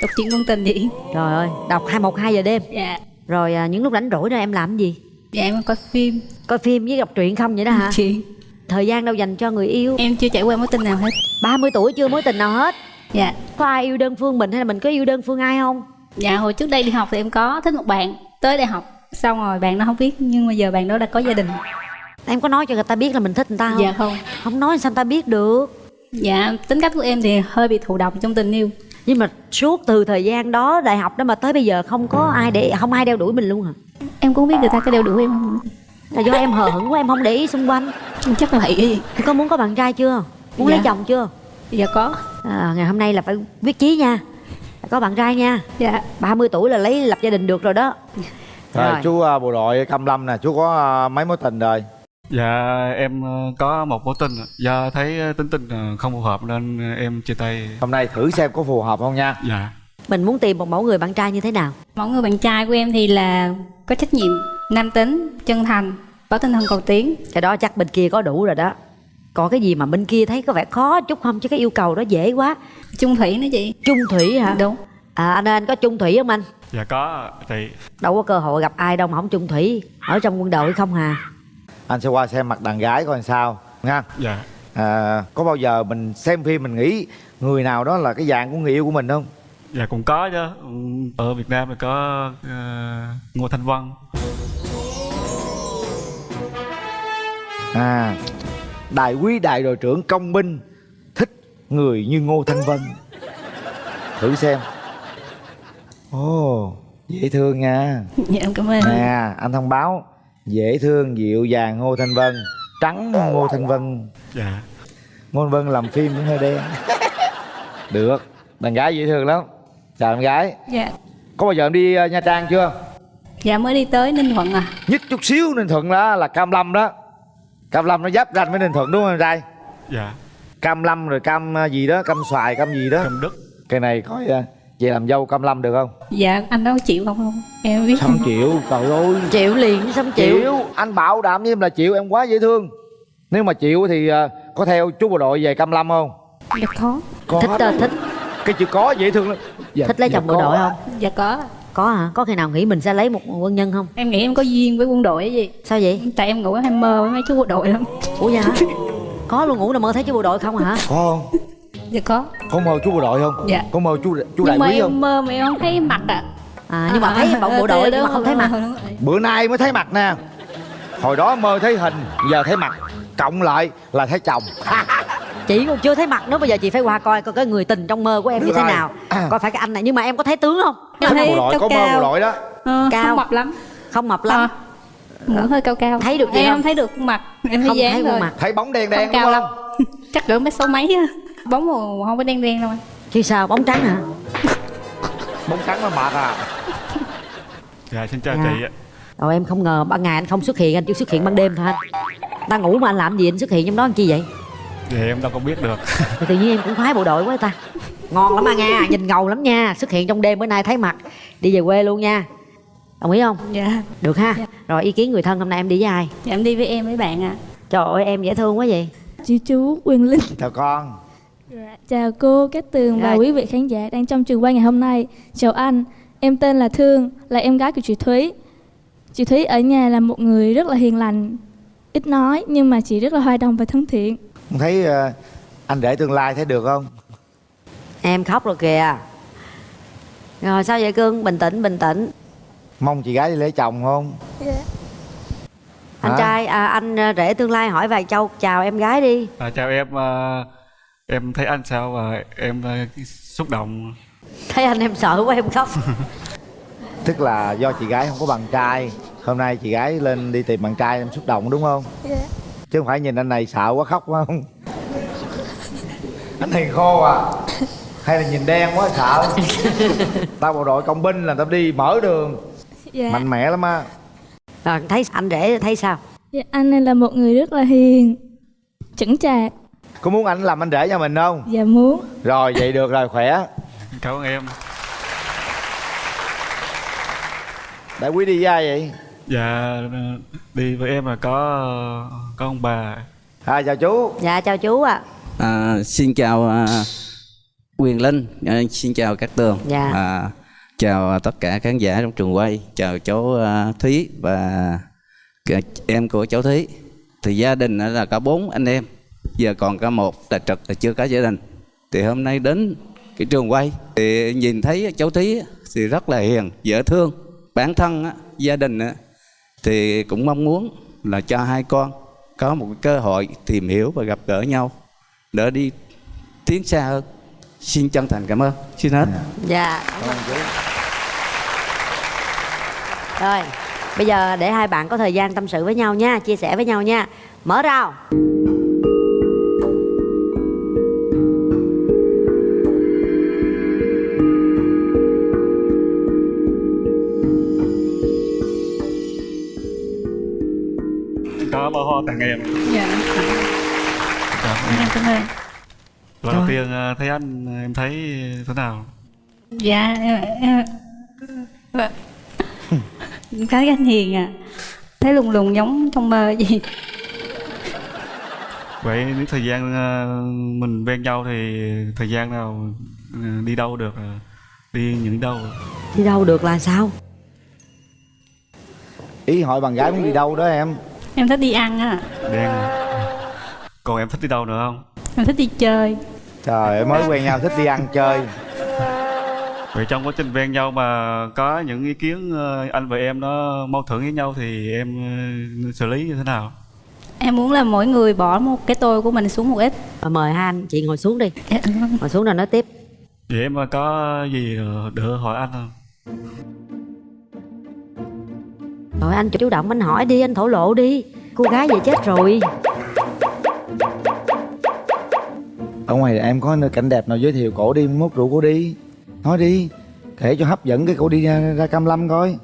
Đọc truyện ngôn tình vậy. trời ơi đọc hai một hai giờ đêm Dạ. rồi à, những lúc rảnh rỗi đó em làm gì Dạ em coi phim. Coi phim với đọc truyện không vậy đó hả? Chuyện. thời gian đâu dành cho người yêu? Em chưa trải qua mối tình nào hết. 30 tuổi chưa mối tình nào hết? Dạ. Có ai yêu đơn phương mình hay là mình có yêu đơn phương ai không? Dạ hồi trước đây đi học thì em có thích một bạn Tới đại học. Xong rồi bạn nó không biết Nhưng mà giờ bạn đó đã có gia đình. Em có nói cho người ta biết là mình thích người ta không? Dạ không. Không nói sao người ta biết được. Dạ tính cách của em thì hơi bị thụ động trong tình yêu nhưng mà suốt từ thời gian đó đại học đó mà tới bây giờ không có ai để không ai đeo đuổi mình luôn hả? Em cũng biết người ta có đeo đuổi em không. Là do em hờ hững quá em không để ý xung quanh. Chắc là vậy. Có muốn có bạn trai chưa? Muốn lấy Dạ. chồng chưa? Dạ có. À, ngày hôm nay là phải quyết chí nha. Có bạn trai nha. Dạ. 30 tuổi là lấy lập gia đình được rồi đó. Rồi, Rồi. chú à, bộ đội Cam Lâm nè chú có à, mấy mối tình rồi Dạ em ờ, có một mối tình do thấy ờ, tính tình ờ, không phù hợp nên em chia tay. hôm nay thử xem có phù hợp không nha. Dạ. mình muốn tìm một mẫu người bạn trai như thế nào? Mẫu người bạn trai của em thì là có trách nhiệm, nam tính, chân thành, có tinh thần cầu tiến. Cái đó chắc bên kia có đủ rồi đó. Còn cái gì mà bên kia thấy có vẻ khó chút không? Chứ cái yêu cầu đó dễ quá. Chung thủy nữa chị. Chung thủy hả? Đúng. À anh ơi anh có chung thủy không anh? Dạ có chị. đâu có cơ hội gặp ai đâu mà không chung thủy. Ở trong quân đội không hà anh sẽ qua xem mặt đàn gái coi làm sao nha. Dạ. à, có bao giờ mình xem phim mình nghĩ người nào đó là cái dạng của người yêu của mình không? Dạ cũng có chứ. Ừ, Ở Việt Nam thì có ờ, Ngô Thanh Vân. à đại quý đại đội trưởng công binh thích người như ngô thanh vân. Thử xem. Ồ dễ thương nha. Dạ em cảm ơn nè anh thông báo dễ thương dịu dàng ngô thanh vân. Trắng ngô thanh vân. Dạ. ngô thanh vân làm phim cũng hơi đen. Được. Đàn gái dễ thương lắm. Chào đàn gái. Dạ. Có bao giờ em đi ờ, nha trang chưa? Dạ mới đi tới Ninh Thuận à. Nhất chút xíu ninh thuận đó là cam lâm đó. Cam lâm nó giáp ranh với ninh thuận đúng không em trai? Dạ. cam lâm rồi cam ờ, gì đó cam xoài cam gì đó. Cam đức. Cái này coi ờ, về làm dâu cam lâm được không? Dạ anh đó chịu không không. Em biết. Không chịu trời ơi. Chịu liền không chịu. Chịu. Anh bảo đảm với em là chịu em quá dễ thương. Nếu mà chịu thì ờ, có theo chú bộ đội về cam lâm không? Dạ có. Có thích ờ, thích. Cái chữ có dễ thương lắm. Dạ, thích lấy dạ chồng bộ đội không? Dạ có. Có hả? Có khi nào nghĩ mình sẽ lấy một quân nhân không? Em nghĩ em có duyên với quân đội ấy gì. Sao vậy? Tại em ngủ hay mơ với mấy chú bộ đội lắm. Ủa hả? Có luôn ngủ là mơ thấy chú bộ đội không hả? Có. không dạ có. Có mơ chú bộ đội không? Dạ. có mơ chú chú đại quý em không? mơ mà em không thấy mặt ạ. À nhưng mà thấy bộ bộ đội nhưng mà không thấy mặt. Bữa nay mới thấy mặt nè. Hồi đó mơ thấy hình giờ thấy mặt. Cộng lại là thấy chồng. Chị còn chưa thấy mặt nữa bây giờ chị phải qua coi coi cái người tình trong mơ của em như thế nào. Coi phải cái anh này. Nhưng mà em có thấy tướng không? Thấy bộ đội có mơ bộ đội đó. Ờ, cao. không mập lắm. Không mập lắm. Mũi hơi cao cao. Thấy được gì em không? thấy được khuôn mặt. Em thấy Không thấy khuôn mặt. thấy bóng đen đen không cao đúng lắm. Không chắc cỡ mấy số mấy á bóng màu không có đen đen đâu anh. Chứ sao? Bóng trắng hả? Bóng trắng mà mệt à? Dạ xin chào Dạ. chị ạ. Rồi em không ngờ ban ngày anh không xuất hiện anh chỉ xuất hiện ban đêm thôi anh. Ta ngủ mà anh làm gì anh xuất hiện trong đó làm chi vậy? Thì em đâu có biết được. Thì tự nhiên em cũng khoái bộ đội quá ta. Ngon lắm à nha Nhìn ngầu lắm nha. Xuất hiện trong đêm bữa nay thấy mặt. Đi về quê luôn nha. Đồng ý không? Dạ. Được ha. Rồi ý kiến người thân hôm nay em đi với ai? Dạ em đi với em với bạn ạ. Trời ơi em dễ thương quá vậy. Chị chú Quyền Linh. Chào con Chào cô Cát Tường và Dạ. quý vị khán giả đang trong trường quay ngày hôm nay. Chào anh, em tên là Thương, là em gái của chị Thúy. Chị Thúy ở nhà là một người rất là hiền lành, ít nói nhưng mà chị rất là hòa đồng và thân thiện. Không thấy ờ, anh rể tương lai thấy được không? Em khóc rồi kìa. Rồi sao vậy cưng Bình tĩnh bình tĩnh. Mong chị gái đi lấy chồng không? Anh Hả? trai à, anh à, rể tương lai hỏi vài câu chào em gái đi. À, chào em à, em thấy anh sao và em à, xúc động? Thấy anh em sợ quá em khóc. Tức là do chị gái không có bạn trai. Hôm nay chị gái lên đi tìm bạn trai em xúc động đúng không? Chứ không phải nhìn anh này sợ quá khóc phải không? Anh hiền khô à? Hay là nhìn đen quá sợ tao bộ đội công binh là tao đi mở đường. Dạ, mạnh mẽ lắm á. Rồi thấy anh rể thấy sao? Dạ anh này là một người rất là hiền, chững chạc có muốn anh làm anh rể cho mình không? Và muốn. Rồi vậy được rồi khỏe. Cảm ơn em. Đại quý đi với ai vậy? Dạ đi với em là có có ông bà. À chào chú. Dạ chào chú ạ. À, xin chào à, Quyền Linh, à, xin chào các tường. Dạ. À, chào tất cả khán giả trong trường quay, chào cháu à, Thúy và cả em của cháu Thúy. Thì gia đình là có bốn anh em, giờ còn có một là trực là chưa có gia đình. Thì hôm nay đến cái trường quay thì nhìn thấy cháu Thúy thì rất là hiền, dễ thương. Bản thân á, gia đình á, thì cũng mong muốn là cho hai con có một cái cơ hội tìm hiểu và gặp gỡ nhau đỡ đi tiến xa hơn. Xin chân thành cảm ơn. Xin hết. Dạ. Rồi Bây giờ để hai bạn có thời gian tâm sự với nhau nha Chia sẻ với nhau nha. Mở rào tặng em. Dạ. Cảm ơn em. cảm ơn lần đầu tiên à, thấy anh em thấy thế nào? Dạ em, em, cái anh hiền à thấy lùng lùng giống trong mơ gì vậy những thời gian à, mình bên nhau thì thời gian nào đi đâu được đi những đâu? Đi đâu được là sao? Ý hỏi bạn gái muốn đi đâu đó em em thích đi ăn á. Đen còn em thích đi đâu nữa không? Em thích đi chơi. Trời ơi mới quen nhau thích đi ăn chơi. Vậy trong quá trình quen nhau mà có những ý kiến ờ, anh và em nó mâu thuẫn với nhau thì em ờ, xử lý như thế nào? Em muốn là mỗi người bỏ một cái tôi của mình xuống một ít. Rồi Mời hai anh chị ngồi xuống đi. Dạ, Ngồi xuống rồi nói tiếp. Vậy em có gì đỡ hỏi anh không Rồi anh chủ động anh hỏi đi Anh thổ lộ đi. Cô gái vậy chết rồi. Ở ngoài em có nơi cảnh đẹp nào giới thiệu cổ đi mốt rượu cổ đi. Nói đi kể cho hấp dẫn cái cổ đi ra, ra cam lâm coi.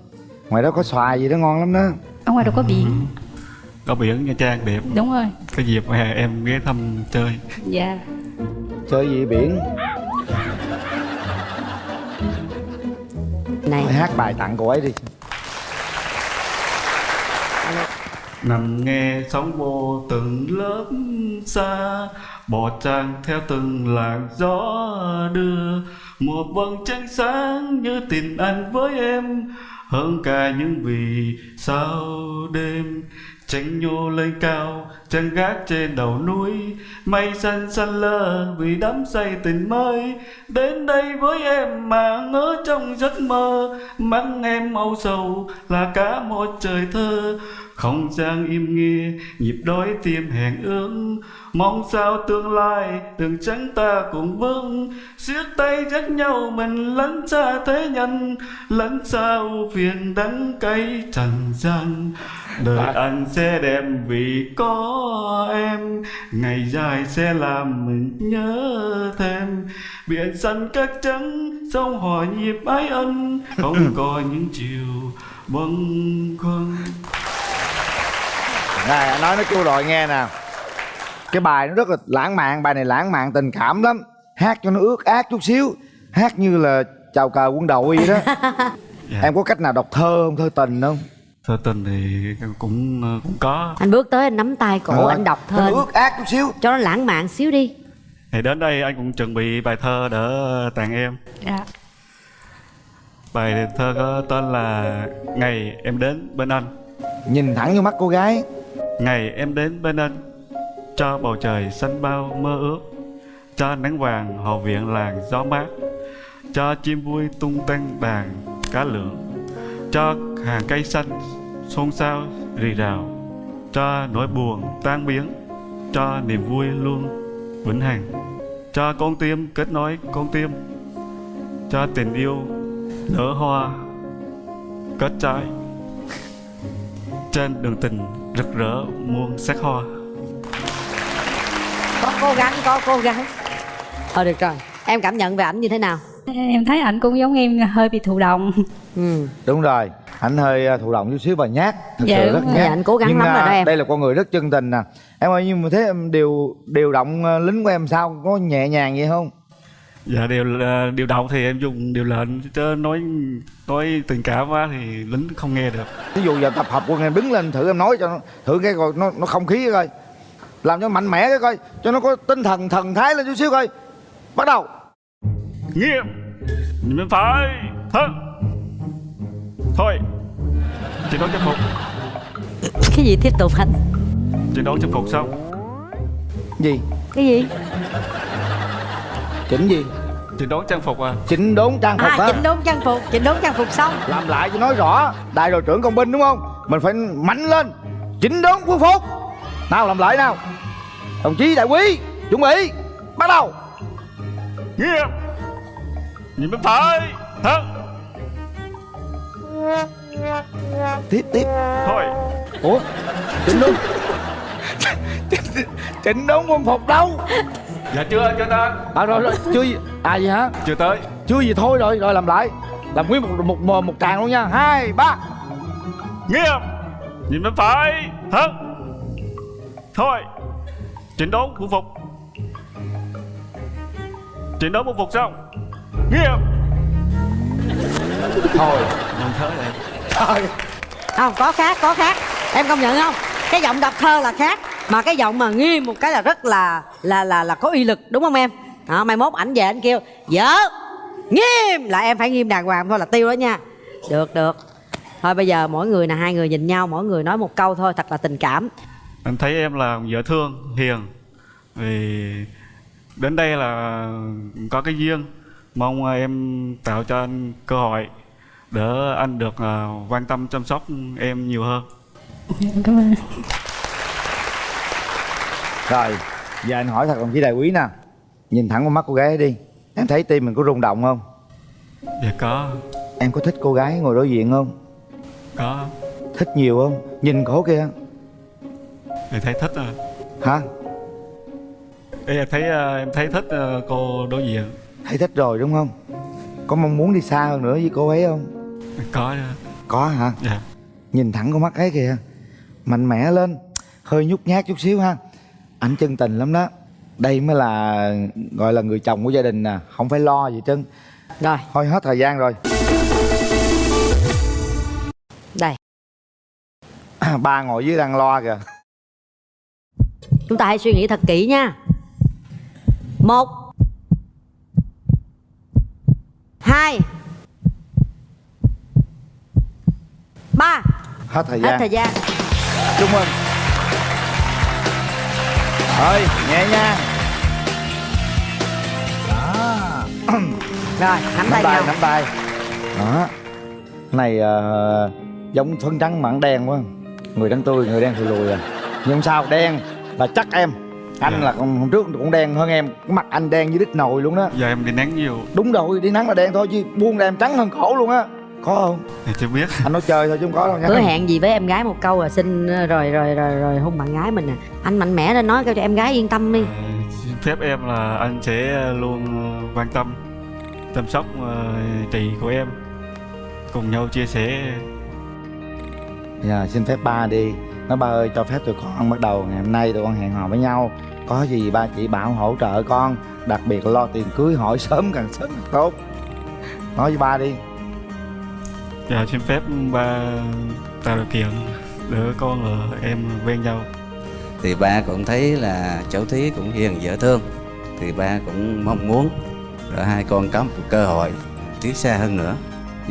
Ngoài đó có xoài gì đó ngon lắm đó. Ở ngoài đâu có biển. Có biển nha trang đẹp. Đúng rồi. Cái dịp hè em ghé thăm chơi. Dạ. Chơi gì biển? Này. Hát bài tặng cô ấy đi nằm nghe sóng vô từng lớp xa bỏ trang theo từng làn gió đưa. Một vầng trăng sáng như tình anh với em hơn cả những vì sao đêm. Tránh nhô lên cao chân gác trên đầu núi. Mây xanh xanh lơ vì đắm say tình mới. Đến đây với em mà ngỡ trong giấc mơ. Mắt em âu sầu là cả một trời thơ không gian im nghe nhịp đói tim hẹn ước. Mong sao tương lai từng trắng ta cùng vững. Siết tay dắt nhau mình lẫn xa thế nhân lẫn ưu phiền đắng cay trần gian. Đời anh sẽ đẹp vì có em ngày dài sẽ làm mình nhớ thêm. Biển xanh cát trắng sông hòa nhịp ái ân không có những chiều bâng khuâng này anh nói nó kêu rồi nghe nè. Cái bài nó rất là lãng mạn bài này lãng mạn tình cảm lắm. Hát cho nó ướt át chút xíu hát như là chào cờ quân đội vậy đó. Em có cách nào đọc thơ không thơ tình không? Thơ tình thì cũng cũng có. Anh bước tới anh nắm tay cổ Ờ, anh đọc nó thơ ướt át chút xíu. cho nó lãng mạn xíu đi. Thì đến đây anh cũng chuẩn bị bài thơ đỡ tặng em. Dạ. Bài thơ có tên là ngày em đến bên anh. Nhìn thẳng vô mắt cô gái ngày em đến bên anh, cho bầu trời xanh bao mơ ước, cho nắng vàng hồ viện làng gió mát, cho chim vui tung tăng đàn cá lượng cho hàng cây xanh xôn xao rì rào, cho nỗi buồn tan biến, cho niềm vui luôn vĩnh hằng, cho con tim kết nối con tim, cho tình yêu nở hoa kết trái. Trên đường tình rực rỡ muôn sắc hoa. Có cố gắng có cố gắng. Thôi được rồi em cảm nhận về ảnh như thế nào? Em thấy ảnh cũng giống em hơi bị thụ động. Ừ. đúng rồi anh hơi à, thụ động chút xíu và nhát thực Dạ, sự rất nhát. Dạ, anh cố gắng nhưng lắm rồi à, đó em. đây là con người rất chân tình nè. Em ơi nhưng mà thế em điều điều động à, lính của em sao? Có nhẹ nhàng vậy không dạ điều điều động thì em dùng điều lệnh chứ nói nói tình cảm quá thì lính không nghe được. Ví dụ giờ tập hợp quân em đứng lên thử em nói cho nó thử cái coi nó nó không khí coi. Làm cho mạnh mẽ cái coi cho nó có tinh thần thần thái lên chút xíu coi. Bắt đầu. Nghiêm. Nhìn bên phải. Thân. Thôi. Chiến đấu trang phục. Cái gì tiếp tục anh? Chiến đấu trang phục xong. Gì? Cái gì chỉnh gì? Chỉnh đốn trang phục à? Chỉnh đốn trang phục à á chỉnh đốn trang phục chỉnh đốn trang phục xong. Làm lại cho nói rõ đại đội trưởng công binh đúng không? Mình phải mạnh lên chỉnh đốn quân phục. Nào làm lại nào. Đồng chí đại quý chuẩn bị bắt đầu. Nghiêm nhìn bên phải thân tiếp tiếp. Thôi. Ủa? Chỉnh đốn. Chỉnh đốn quân phục đâu dạ chưa chưa ta à rồi, rồi chưa gì à gì hả? Chưa tới. Chưa gì thôi rồi rồi làm lại. Làm nguyên một một một, một tràng luôn nha. Hai ba. Nghiêm! Nhìn bên phải. Thân. Thôi. Chỉnh đốn quân phục chỉnh đốn quân phục xong nghiêm! Thôi. Nhận thớ này trời không có khác có khác. Em công nhận không? Cái giọng đọc thơ là khác mà cái giọng mà nghiêm một cái là rất là là là là có uy lực đúng không em? Đó, mai mốt ảnh về anh kêu vợ nghiêm! Là em phải nghiêm đàng hoàng thôi là tiêu đó nha. Được được. Thôi bây giờ mỗi người là hai người nhìn nhau mỗi người nói một câu thôi thật là tình cảm. Anh thấy em là vợ thương hiền. Vì đến đây là có cái duyên mong em tạo cho anh cơ hội để anh được à, quan tâm chăm sóc em nhiều hơn. Cảm ơn rồi giờ anh hỏi thật đồng chí đại quý nè. Nhìn thẳng vào mắt cô gái đi em thấy tim mình có rung động không? Dạ có. Em có thích cô gái ngồi đối diện không? Có. Thích nhiều không? Nhìn cổ kia thì thấy thích à. Hả? Ê, em thấy à, em thấy thích à, cô đối diện. Thấy thích rồi đúng không? Có mong muốn đi xa hơn nữa với cô ấy không? Có à. có hả? Dạ. Nhìn thẳng con mắt ấy kìa. Mạnh mẽ lên. Hơi nhút nhát chút xíu ha anh chân tình lắm đó. Đây mới là gọi là người chồng của gia đình nè không phải lo gì trơn. Rồi. Thôi hết thời gian rồi. Đây. Ba ngồi dưới đang loa kìa. Chúng ta hãy suy nghĩ thật kỹ nha. Một. Hai. Ba. Hết thời hết gian. thời gian. Chúc mừng thôi nhẹ nhàng rồi nắm tay nhau. nắm tay. Đó. Này ờ, giống phân trắng mặn đen quá. Người trắng tươi người đen thì lùi à. Nhưng sao đen là chắc em. Anh là còn hôm trước cũng đen hơn em. Cái mặt anh đen như đít nồi luôn đó giờ em đi nắng nhiều. Đúng rồi đi nắng là đen thôi chứ buông ra em trắng hơn khổ luôn á có không? Thì chưa biết. Anh nói chơi thôi chứ không có đâu nha. Hứa hẹn gì với em gái một câu là xin rồi rồi rồi rồi hôn bạn gái mình nè anh mạnh mẽ lên nói cho em gái yên tâm đi. Xin phép em là anh sẽ luôn ờ, quan tâm chăm sóc ờ, chị của em cùng nhau chia sẻ. Dạ xin phép ba đi. Nói ba ơi cho phép tụi con bắt đầu. Ngày hôm nay tụi con hẹn hò với nhau. Có gì ba chỉ bảo hỗ trợ con. Đặc biệt lo tiền cưới hỏi sớm càng sớm càng tốt. Nói với ba đi dạ xin phép ba tạo điều kiện để con và em quen nhau. Thì ba cũng thấy là cháu thí cũng hiền dễ thương. Thì ba cũng mong muốn là hai con có một cơ hội tiến xa hơn nữa.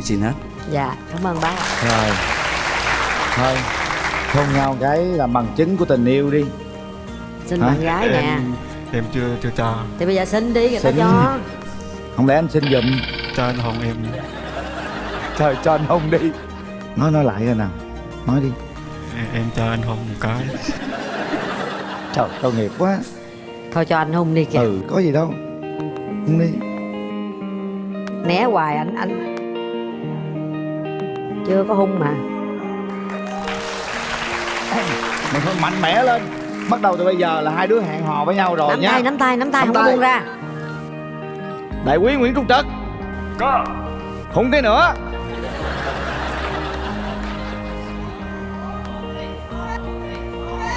Xin hết. Dạ cảm ơn bác Rồi. Thôi hôn nhau cái là bằng chứng của tình yêu đi. Xin Hả? bạn gái nè. Em em chưa chưa cho. Thì bây giờ xin đi người ta cho. Không lẽ anh xin giùm? Cho anh hôn em Trời cho anh hôn đi. Nói nói lại rồi nào Nói đi. Em, em cho anh hôn một cái. Trời tội nghiệp quá. Thôi cho anh hôn đi kìa. Ừ có gì đâu. Hôn đi. Né hoài anh anh. Chưa có hung mà. Mình phải mạnh mẽ lên. Bắt đầu từ bây giờ là hai đứa hẹn hò với nhau rồi nắm nha. tay nắm tay nắm tay Nắm không tay. buông ra. Đại quý Nguyễn Trung Trật. Có. Hôn cái nữa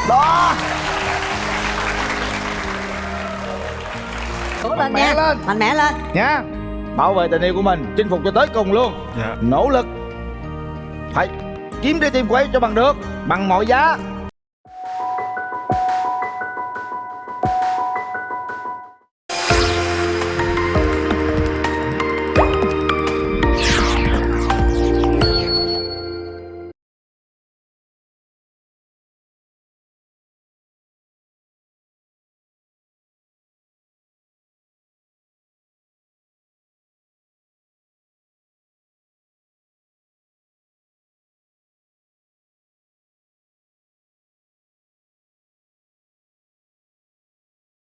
Đó. Cố lên Mạnh mẽ nha. lên. mạnh mẽ lên. Nha. Bảo vệ tình yêu của mình Chinh phục cho tới cùng luôn. Dạ. Nỗ lực. Phải kiếm trái tim của ấy cho bằng được Bằng mọi giá